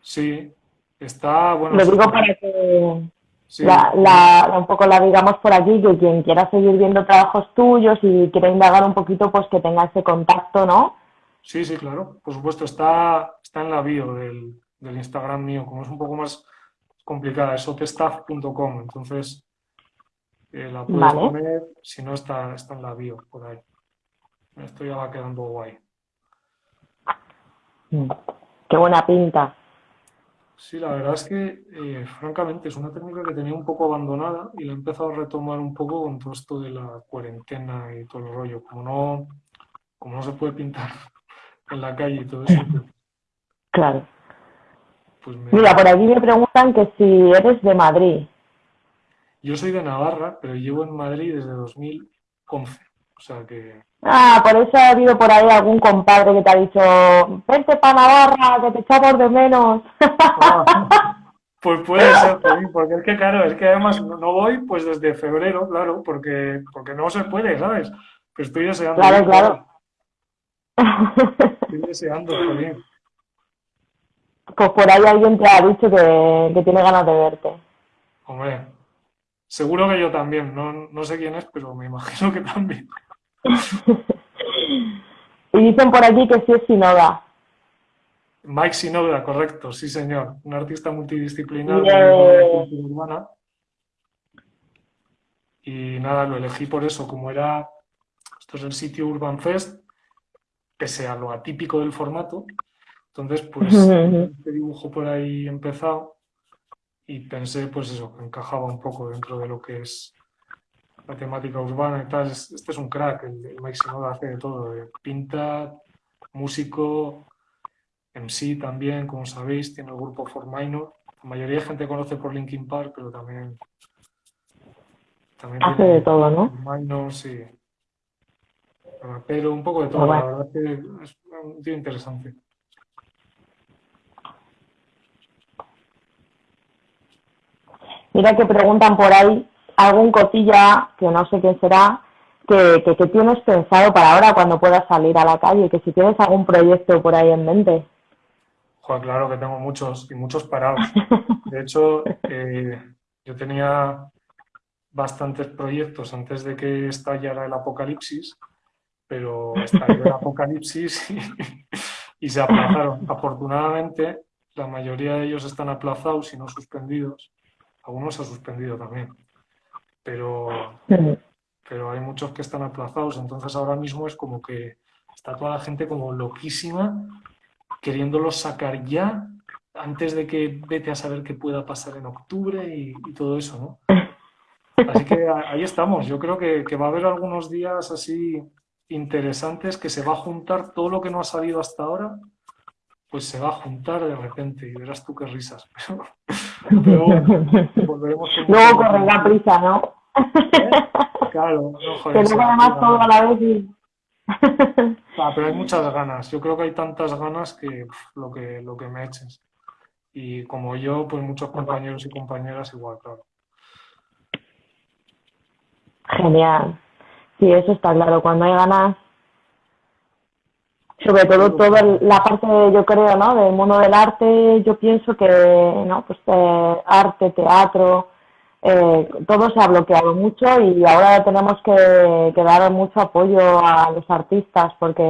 Sí, está, bueno... Lo digo para que la, un poco la digamos por aquí, que quien quiera seguir viendo trabajos tuyos y quiera indagar un poquito, pues que tenga ese contacto, ¿no? Sí, sí, claro, por supuesto, está, está en la bio del, Instagram mío, como es un poco más complicada, es otestaff.com, entonces eh, la puedes poner, si no está, está en la bio, por ahí. Esto ya va quedando guay. Mm, qué buena pinta. Sí, la verdad es que, eh, francamente, es una técnica que tenía un poco abandonada y la he empezado a retomar un poco con todo esto de la cuarentena y todo el rollo. Como no, como no se puede pintar en la calle y todo eso. Pues claro. Pues Mira, por aquí me preguntan que si eres de Madrid. Yo soy de Navarra, pero llevo en Madrid desde 2011. O sea que... Ah, por eso ha habido por ahí algún compadre que te ha dicho, vente para Navarra, que te echamos de menos. Ah, pues puede ser, porque es que claro, es que además no voy pues desde febrero, claro, porque, porque no se puede, ¿sabes? Que estoy deseando. Claro, claro. Estoy deseando, bien. Pues por ahí alguien te ha dicho que, que tiene ganas de verte. Hombre, seguro que yo también, no, no sé quién es, pero me imagino que también. Y dicen por aquí que sí es Sinoda. Mike Sinoda, correcto, sí señor. Un artista multidisciplinar de urbana. Y nada, lo elegí por eso, como era, esto es el sitio Urban Fest, pese a lo atípico del formato. Entonces, pues, este dibujo por ahí empezado y pensé, pues eso, que encajaba un poco dentro de lo que es la temática urbana y tal. Este es un crack, el, el Mike Sinoda hace de todo, eh, pinta, músico, MC también, como sabéis, tiene el grupo For Minor. La mayoría de gente conoce por Linkin Park, pero también... hace de todo, ¿no? Minor, sí. Pero un poco de todo, la verdad es que es un tío interesante. Mira que preguntan por ahí algún cotilla, que no sé quién será, que, que, tienes pensado para ahora cuando puedas salir a la calle, que si tienes algún proyecto por ahí en mente. Joder, claro que tengo muchos y muchos parados. De hecho, eh, yo tenía bastantes proyectos antes de que estallara el apocalipsis, pero estalló el apocalipsis y, se aplazaron. Afortunadamente, la mayoría de ellos están aplazados y no suspendidos. Algunos se han suspendido también. Pero, pero hay muchos que están aplazados, entonces ahora mismo es como que está toda la gente como loquísima queriéndolos sacar ya antes de que vete a saber qué pueda pasar en octubre y, todo eso, ¿no? Así que ahí estamos. Yo creo que, va a haber algunos días así interesantes que se va a juntar todo lo que no ha salido hasta ahora, pues se va a juntar de repente y verás tú qué risas. Pero, volveremos Luego correrá prisa, ¿no? Claro, no, joder, que además todo a la vez y... ah, pero hay muchas ganas. Yo creo que hay tantas ganas que lo que lo que me eches. Y como yo, pues muchos compañeros y compañeras igual, claro. Genial. Sí, eso está claro. Cuando hay ganas, sobre todo toda la parte, yo creo, ¿no? Del mundo del arte, yo pienso que, ¿no? Pues eh, arte, teatro, eh, todo se ha bloqueado mucho y ahora tenemos que, dar mucho apoyo a los artistas porque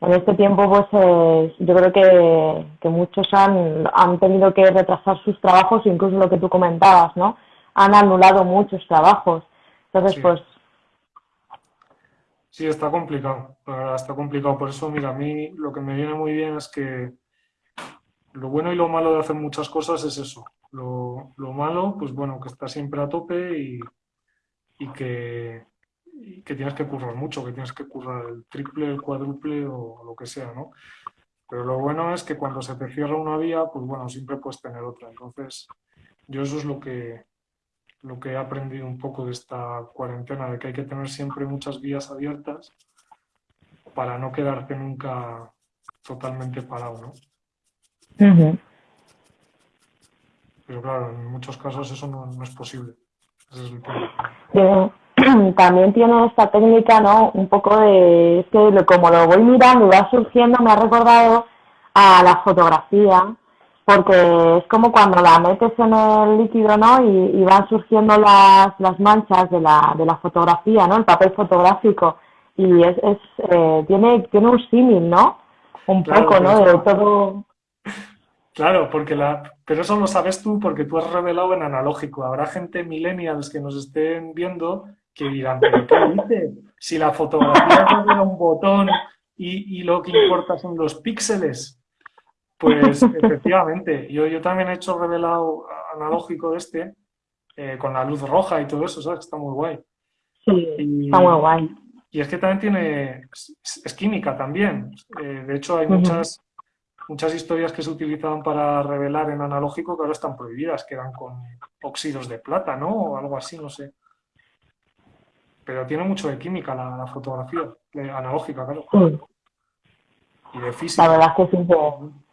en este tiempo pues eh, yo creo que, muchos han, han tenido que retrasar sus trabajos, incluso lo que tú comentabas, ¿no? Han anulado muchos trabajos. Entonces, pues... Sí, está complicado, está complicado. Por eso, mira, a mí lo que me viene muy bien es que lo bueno y lo malo de hacer muchas cosas es eso, lo, malo, pues bueno, que está siempre a tope y, que, que, tienes que currar mucho, que tienes que currar el triple, el cuádruple o lo que sea, ¿no? Pero lo bueno es que cuando se te cierra una vía, pues bueno, siempre puedes tener otra. Entonces, yo eso es lo que, lo que he aprendido un poco de esta cuarentena, de que hay que tener siempre muchas vías abiertas para no quedarte nunca totalmente parado, ¿no? Pero claro, en muchos casos eso no, es posible. también tiene esta técnica, ¿no? Un poco de, es que como lo voy mirando y va surgiendo, me ha recordado a la fotografía, porque es como cuando la metes en el líquido, ¿no? Y, van surgiendo las, las manchas de la, de la fotografía, ¿no? El papel fotográfico. Y es, es eh, tiene, tiene un símil, ¿no? Un poco, ¿no? De todo Claro, porque la, pero eso lo sabes tú porque tú has revelado en analógico. Habrá gente millennials que nos estén viendo que dirán, ¿pero qué dices? Si la fotografía tiene un botón y, lo que importa son los píxeles. Pues efectivamente, yo, yo también he hecho revelado analógico este eh, con la luz roja y todo eso, ¿sabes? Está muy guay. Sí, está muy guay. Y es que también tiene, es, química también. Eh, de hecho, hay muchas muchas historias que se utilizaban para revelar en analógico que ahora están prohibidas, que eran con óxidos de plata, ¿no? O algo así, no sé. Pero tiene mucho de química la, fotografía, analógica, claro. Y de física. La verdad es que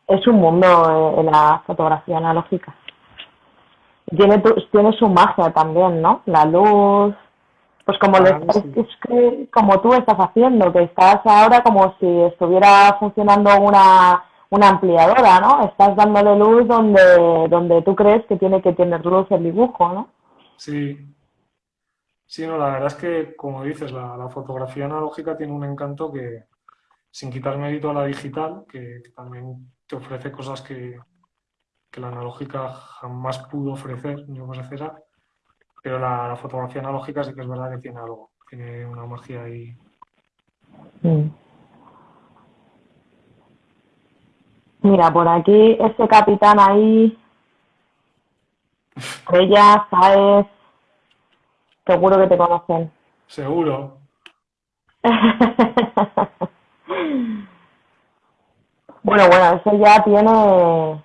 es un mundo en la fotografía analógica. Tiene, tiene su magia también, ¿no? La luz, pues como, ah, como tú estás haciendo, que estás ahora como si estuviera funcionando una una ampliadora, ¿no? Estás dándole luz donde, donde tú crees que tiene que tener luz el dibujo, ¿no? Sí. Sí, no, la verdad es que, como dices, la, fotografía analógica tiene un encanto que, sin quitar mérito a la digital, que, también te ofrece cosas que, la analógica jamás pudo ofrecer, ni ofrecerá, pero la, fotografía analógica sí que es verdad que tiene algo, tiene una magia ahí. Mm. Mira, por aquí, este capitán ahí, ella, sabes, seguro que te conocen. Seguro. bueno, bueno, eso ya tiene...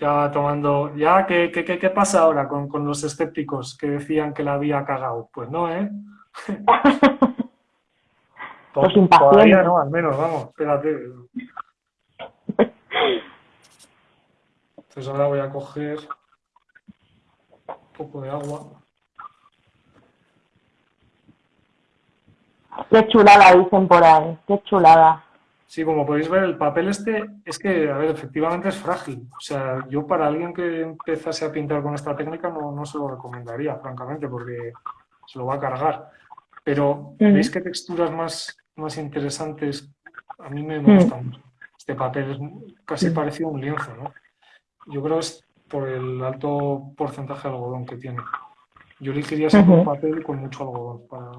Ya tomando... ¿Ya qué, qué, qué, pasa ahora con, con, los escépticos que decían que la había cagado? Pues no, ¿eh? los impacientes. no, al menos, vamos, espérate. Entonces ahora voy a coger poco de agua. Qué chulada dicen por ahí, qué chulada. Sí, como podéis ver, el papel este es que, a ver, efectivamente es frágil. O sea, yo para alguien que empezase a pintar con esta técnica no, no se lo recomendaría, francamente, porque se lo va a cargar. Pero, ¿veis qué texturas más, más interesantes? A mí me, gusta mucho. Este papel es casi parecido a un lienzo, ¿no? Yo creo que es por el alto porcentaje de algodón que tiene. Yo elegiría siempre un papel con mucho algodón para,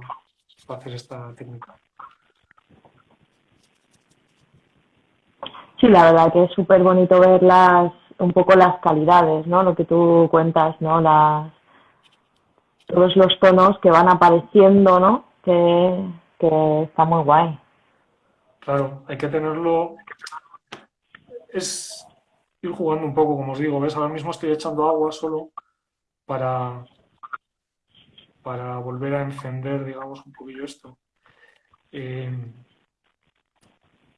para hacer esta técnica. Sí, la verdad que es súper bonito ver un poco las calidades, ¿no? Lo que tú cuentas, ¿no? Las, todos los tonos que van apareciendo, ¿no? Que, que está muy guay. Claro, hay que tenerlo... Es ir jugando un poco, como os digo, ¿ves? Ahora mismo estoy echando agua solo para, para volver a encender, digamos, un poquillo esto. Eh,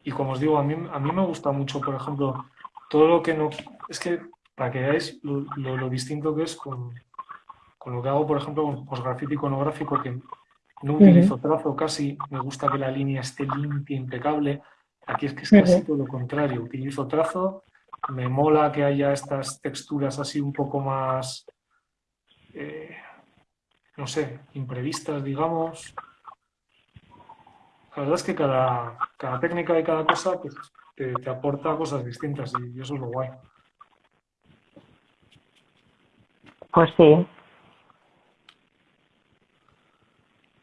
y como os digo, a mí, a mí me gusta mucho, por ejemplo, todo lo que no... Es que, para que veáis lo, distinto que es con, lo que hago, por ejemplo, con postgrafito iconográfico, que no utilizo trazo casi, me gusta que la línea esté limpia, impecable. Aquí es que es casi todo lo contrario, utilizo trazo, me mola que haya estas texturas así un poco más, eh, no sé, imprevistas, digamos. La verdad es que cada, cada técnica y cada cosa pues, te, aporta cosas distintas y eso es lo guay. Pues sí.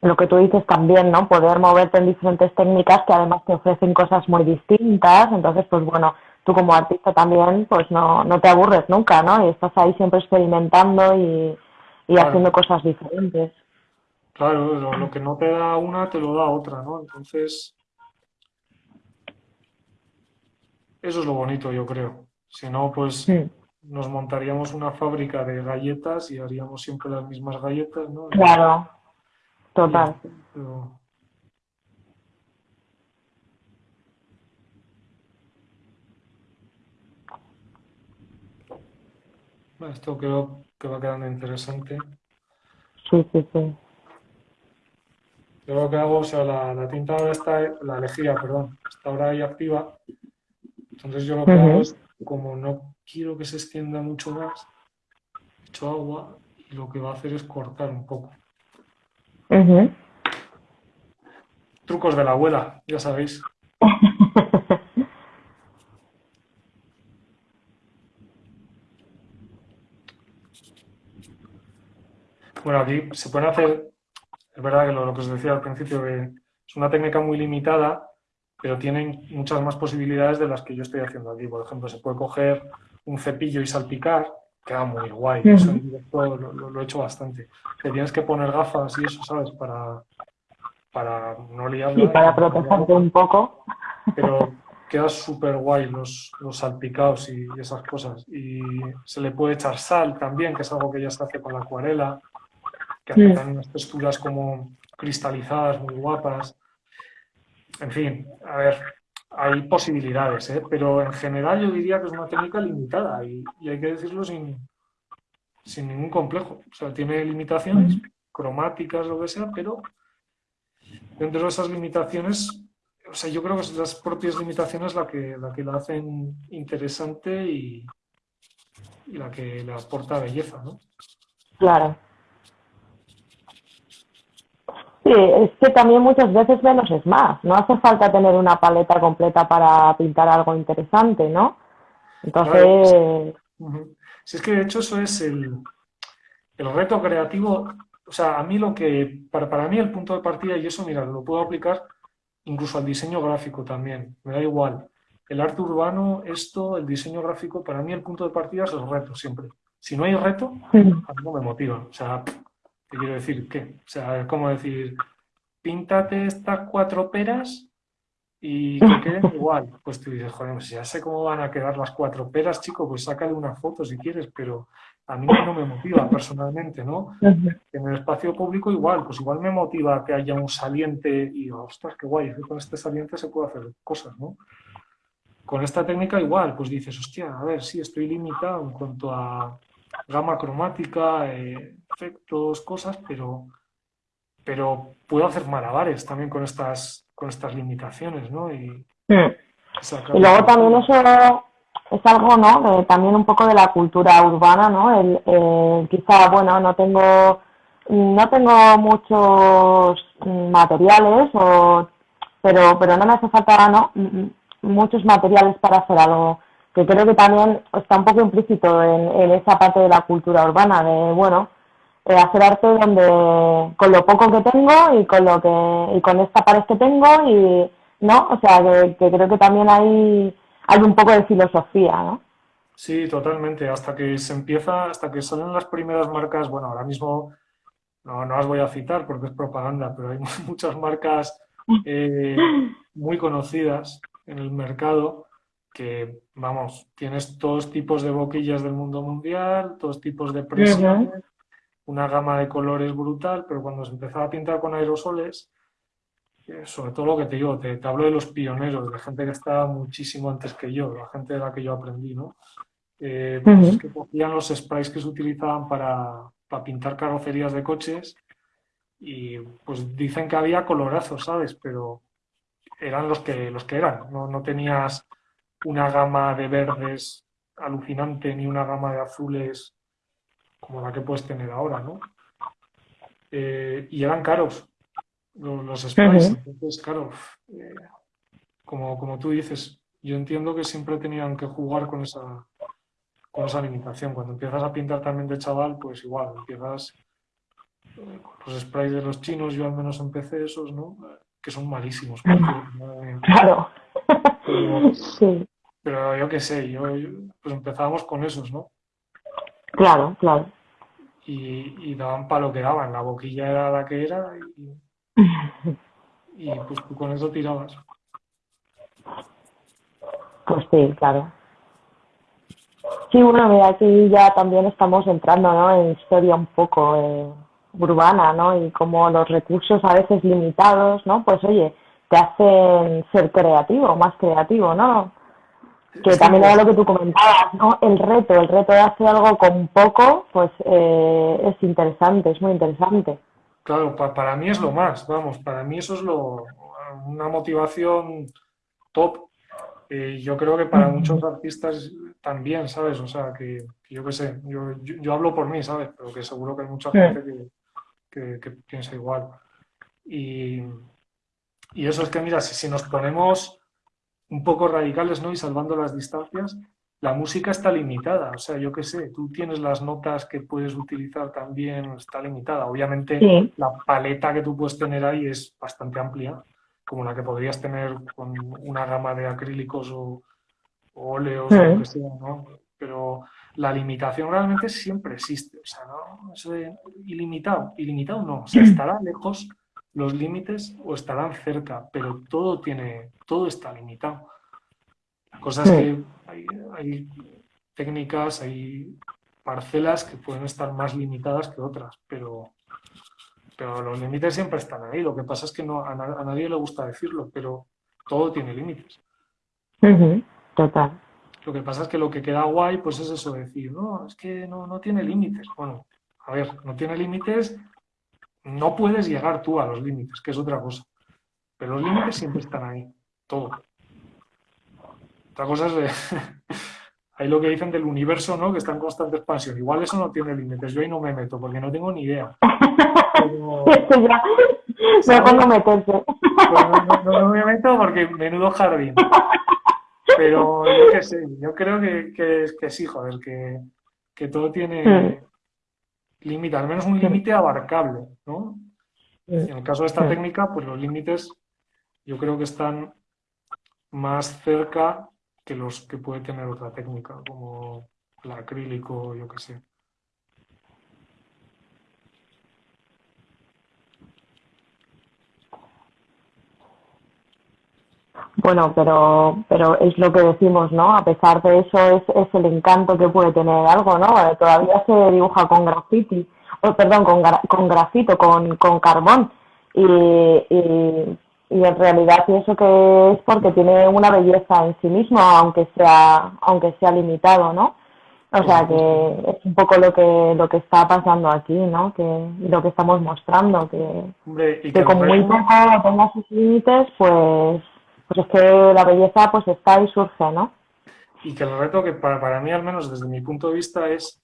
Lo que tú dices también, ¿no? Poder moverte en diferentes técnicas que además te ofrecen cosas muy distintas. Entonces, pues bueno, tú como artista también, pues no, no te aburres nunca, ¿no? Y estás ahí siempre experimentando y, haciendo cosas diferentes. Claro, lo, que no te da una te lo da otra, ¿no? Entonces, eso es lo bonito, yo creo. Si no, pues nos montaríamos una fábrica de galletas y haríamos siempre las mismas galletas, ¿no? Claro, total. Esto creo que va quedando interesante. Sí, sí, sí. Yo lo que hago, o sea, la, tinta ahora está, la lejía, perdón, está ahora ahí activa. Entonces yo lo que hago es, como no quiero que se extienda mucho más, echo agua y lo que va a hacer es cortar un poco. Trucos de la abuela, ya sabéis. bueno, aquí se pueden hacer es verdad que lo, que os decía al principio, es una técnica muy limitada, pero tienen muchas más posibilidades de las que yo estoy haciendo aquí. Por ejemplo, se puede coger un cepillo y salpicar, queda muy guay. lo, he hecho bastante. Te tienes que poner gafas y eso, ¿sabes? Para, para no liarla. Y para protegerte un poco. Pero queda súper guay los, los salpicados y esas cosas. Y se le puede echar sal también, que es algo que ya se hace con la acuarela que hacen unas texturas como cristalizadas, muy guapas. En fin, a ver, hay posibilidades, ¿eh? pero en general yo diría que es una técnica limitada y, hay que decirlo sin, sin ningún complejo. O sea, tiene limitaciones cromáticas, lo que sea, pero dentro de esas limitaciones, o sea, yo creo que son las propias limitaciones la que la, que la hacen interesante y, y la que le aporta belleza, ¿no? Claro. Sí, es que también muchas veces menos es más. No hace falta tener una paleta completa para pintar algo interesante, ¿no? Entonces... Si es que de hecho eso es el, el reto creativo. O sea, a mí lo que, para, para mí el punto de partida, y eso, mira, lo puedo aplicar incluso al diseño gráfico también, me da igual. El arte urbano, esto, el diseño gráfico, para mí el punto de partida es el reto siempre. Si no hay reto, a mí no me motiva. O sea, ¿Qué quiero decir? ¿Qué? O sea, es como decir, píntate estas cuatro peras y que queden igual. Pues tú dices, joder, pues ya sé cómo van a quedar las cuatro peras, chico, pues sácale una foto si quieres, pero a mí no me motiva personalmente, ¿no? En el espacio público igual, pues igual me motiva que haya un saliente y ostras, qué guay, con este saliente se puede hacer cosas, ¿no? Con esta técnica igual, pues dices, hostia, a ver, sí, estoy limitado en cuanto a gama cromática, eh, efectos, cosas, pero, pero puedo hacer malabares también con estas, con estas limitaciones, ¿no? Y, y luego también eso es algo, ¿no? también un poco de la cultura urbana, ¿no? El, quizá, bueno, no tengo, no tengo muchos materiales, o, pero, pero no me hace falta, ¿no? Muchos materiales para hacer algo que creo que también está un poco implícito en, esa parte de la cultura urbana, de, bueno, eh, hacer arte donde, con lo poco que tengo y con lo que, y con esta pared que tengo y, ¿no? O sea, que creo que también hay hay un poco de filosofía, ¿no? Sí, totalmente. Hasta que se empieza, hasta que salen las primeras marcas, bueno, ahora mismo no, no las voy a citar porque es propaganda, pero hay muchas marcas eh, muy conocidas en el mercado que, vamos, tienes todos tipos de boquillas del mundo mundial, todos tipos de presiones, una gama de colores brutal, pero cuando se empezaba a pintar con aerosoles, sobre todo lo que te digo, te, hablo de los pioneros, de gente que estaba muchísimo antes que yo, la gente de la que yo aprendí, ¿no? Eh, pues que cogían los sprays que se utilizaban para, pintar carrocerías de coches y pues dicen que había colorazos, ¿sabes? Pero eran los que, los que eran, no, no tenías una gama de verdes alucinante ni una gama de azules como la que puedes tener ahora, ¿no? Eh, y eran caros, los, sprays. Entonces, claro, eh, como, como tú dices, yo entiendo que siempre tenían que jugar con esa, con esa limitación. Cuando empiezas a pintar también de chaval, pues igual, empiezas eh, con los sprays de los chinos, yo al menos empecé esos, ¿no? Que son malísimos. claro. Pero, sí. Pero yo qué sé, yo, pues empezábamos con esos, ¿no? Claro, claro. Y, y daban para lo que daban, la boquilla era la que era y, y pues tú con eso tirabas. Pues sí, claro. Sí, bueno, mira, aquí ya también estamos entrando ¿no? en historia un poco eh, urbana, ¿no? Y como los recursos a veces limitados, ¿no? Pues oye, te hacen ser creativo, más creativo, ¿no? Que también era lo que tú comentabas, ¿no? El reto, el reto de hacer algo con poco, pues eh, es interesante, es muy interesante. Claro, para mí es lo más, vamos, para mí eso es lo, una motivación top. Eh, yo creo que para muchos artistas también, ¿sabes? O sea, que, yo qué sé, yo, yo, hablo por mí, ¿sabes? Pero que seguro que hay mucha gente que, que, piensa igual. Y, y, eso es que, mira, si, si nos ponemos un poco radicales, ¿no? Y salvando las distancias, la música está limitada, o sea, yo qué sé, tú tienes las notas que puedes utilizar también, está limitada. Obviamente la paleta que tú puedes tener ahí es bastante amplia, como la que podrías tener con una gama de acrílicos o, óleos o lo que sea, ¿no? Pero la limitación realmente siempre existe, o sea, ¿no? Eso de ilimitado, ilimitado no, o sea, estará lejos los límites o estarán cerca, pero todo tiene, todo está limitado. Cosas que hay, técnicas, hay parcelas que pueden estar más limitadas que otras, pero, pero los límites siempre están ahí. Lo que pasa es que no, a, nadie le gusta decirlo, pero todo tiene límites. Total. Lo que pasa es que lo que queda guay, pues es eso, decir, no, es que no, no tiene límites. Bueno, a ver, no tiene límites, no puedes llegar tú a los límites, que es otra cosa. Pero los límites siempre están ahí, todo. Otra cosa es hay lo que dicen del universo, ¿no? Que está en constante expansión. Igual eso no tiene límites. Yo ahí no me meto porque no tengo ni idea. Pero, a meterse. Pues no, me meto porque menudo jardín. Pero yo qué sé, yo creo que, que, que sí, joder, que, que todo tiene hmm. Límite, al menos un límite abarcable, ¿no? En el caso de esta técnica, pues los límites yo creo que están más cerca que los que puede tener otra técnica, como el acrílico, yo que sé. Bueno, pero, pero es lo que decimos, ¿no? A pesar de eso es, es el encanto que puede tener algo, ¿no? Todavía se dibuja con graffiti, o perdón, con, con grafito, con, con carbón. Y, y y en realidad pienso que es porque tiene una belleza en sí mismo, aunque sea, aunque sea limitado, ¿no? O sea que es un poco lo que lo que está pasando aquí, ¿no? Que lo que estamos mostrando, que, que, como muy poco tenga sus límites, pues pues es que la belleza pues está y surge, ¿no? Y que el reto que para, para mí, al menos desde mi punto de vista, es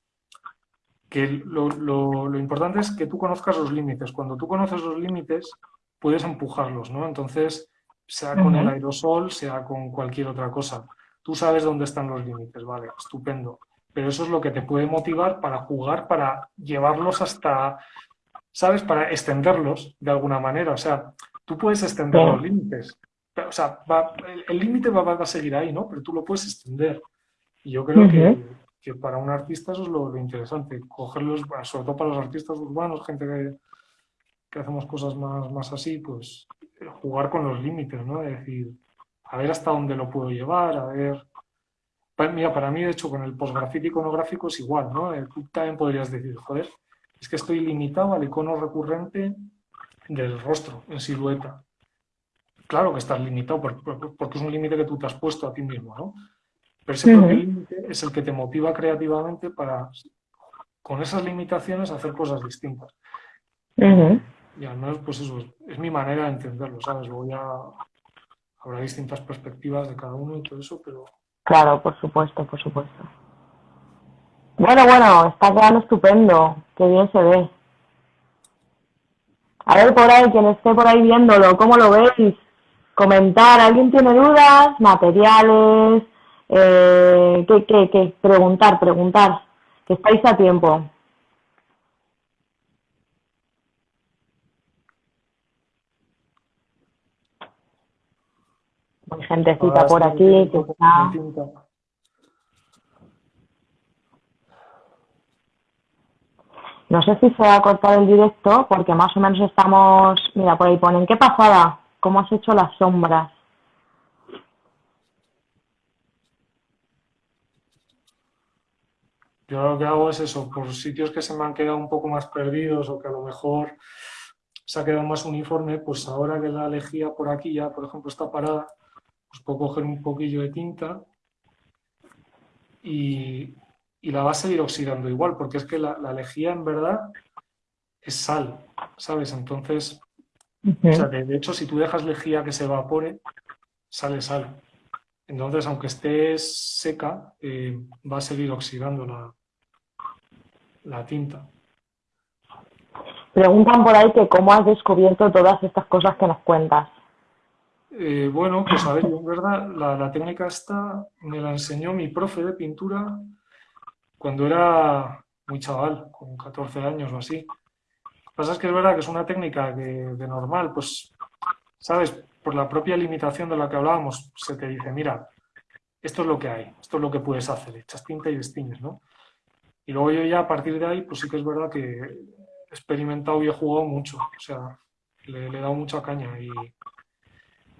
que lo, lo, lo, importante es que tú conozcas los límites. Cuando tú conoces los límites, puedes empujarlos, ¿no? Entonces, sea con el aerosol, sea con cualquier otra cosa. Tú sabes dónde están los límites, vale, estupendo. Pero eso es lo que te puede motivar para jugar, para llevarlos hasta, ¿sabes? Para extenderlos de alguna manera. O sea, tú puedes extender los límites. O sea, el límite va, va, a seguir ahí, ¿no? Pero tú lo puedes extender. Y yo creo que, que, para un artista eso es lo, interesante. Cogerlos, sobre todo para los artistas urbanos, gente que, que hacemos cosas más, más así, pues jugar con los límites, ¿no? Es decir, a ver hasta dónde lo puedo llevar, a ver... Mira, para mí, de hecho, con el postgrafito iconográfico es igual, ¿no? Eh, tú también podrías decir, joder, es que estoy limitado al icono recurrente del rostro en silueta. Claro que estás limitado porque es un límite que tú te has puesto a ti mismo, ¿no? Pero ese límite es el que te motiva creativamente para, con esas limitaciones, hacer cosas distintas. Y al menos, pues eso, es mi manera de entenderlo, ¿sabes? Luego ya habrá distintas perspectivas de cada uno y todo eso, pero... Claro, por supuesto, por supuesto. Bueno, bueno, está quedando estupendo, qué bien se ve. A ver por ahí, quien esté por ahí viéndolo, ¿cómo lo veis? Comentar, ¿alguien tiene dudas? ¿Materiales? Eh, ¿qué, qué, qué? Preguntar, preguntar, que estáis a tiempo. Hay gentecita por aquí que está... No sé si se va a cortar el directo porque más o menos estamos... Mira, por ahí ponen, ¿qué pasada? ¿Cómo has hecho las sombras? Yo lo que hago es eso, por sitios que se me han quedado un poco más perdidos o que a lo mejor se ha quedado más uniforme, pues ahora que la lejía por aquí ya, por ejemplo, está parada, pues puedo coger un poquillo de tinta y, la va a seguir oxidando igual, porque es que la, lejía en verdad es sal, ¿sabes? Entonces, de, hecho, si tú dejas lejía que se evapore, sale sal. Entonces, aunque esté seca, eh, va a seguir oxidando la, la tinta. Preguntan por ahí que cómo has descubierto todas estas cosas que nos cuentas. Eh, bueno, pues a ver, en verdad, la, técnica esta me la enseñó mi profe de pintura cuando era muy chaval, con 14 años o así. Pasa es que es verdad que es una técnica de normal, pues, ¿sabes? Por la propia limitación de la que hablábamos, se te dice, mira, esto es lo que hay, esto es lo que puedes hacer, echas tinta y destines, ¿no? Y luego yo ya a partir de ahí, pues sí que es verdad que he experimentado y he jugado mucho, o sea, le, he dado mucha caña y,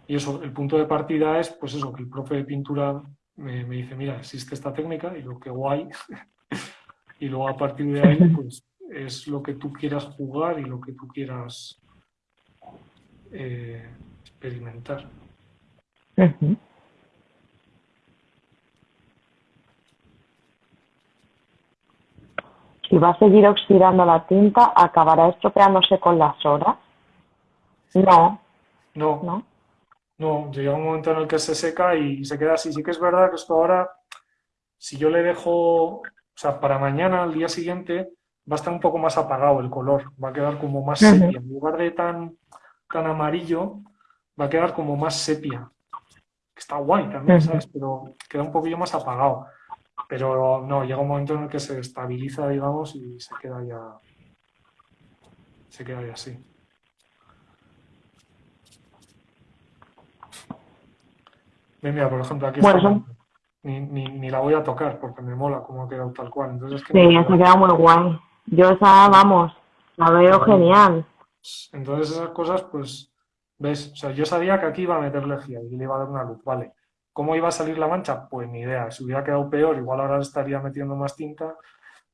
y eso, el punto de partida es, pues eso, que el profe de pintura me, dice, mira, existe esta técnica y lo que guay. y luego a partir de ahí, pues es lo que tú quieras jugar y lo que tú quieras eh, experimentar. Si va a seguir oxidando la tinta, ¿acabará estropeándose con las horas? No. No. ¿No? No, llega un momento en el que se seca y se queda así. Sí que es verdad que esto ahora, si yo le dejo, o sea, para mañana, al día siguiente, va a estar un poco más apagado el color, va a quedar como más sepia. En lugar de tan, tan amarillo, va a quedar como más sepia. Está guay también, ¿sabes? Pero queda un poquillo más apagado. Pero no, llega un momento en el que se estabiliza, digamos, y se queda ya, se queda ya así. Mira, por ejemplo, aquí está, ni, ni, la voy a tocar porque me mola cómo ha quedado tal cual. Entonces, sí, se ha quedado muy guay. Yo esa, vamos, la veo genial. Entonces esas cosas, pues, ves, o sea, yo sabía que aquí iba a meter lejía y le iba a dar una luz, vale. ¿Cómo iba a salir la mancha? Pues ni idea. Si hubiera quedado peor, igual ahora estaría metiendo más tinta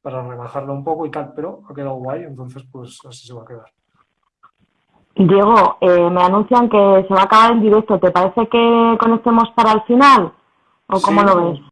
para rebajarla un poco y tal, pero ha quedado guay, entonces pues así se va a quedar. Diego, eh, me anuncian que se va a acabar el directo. ¿Te parece que conectemos para el final? ¿O cómo lo ves?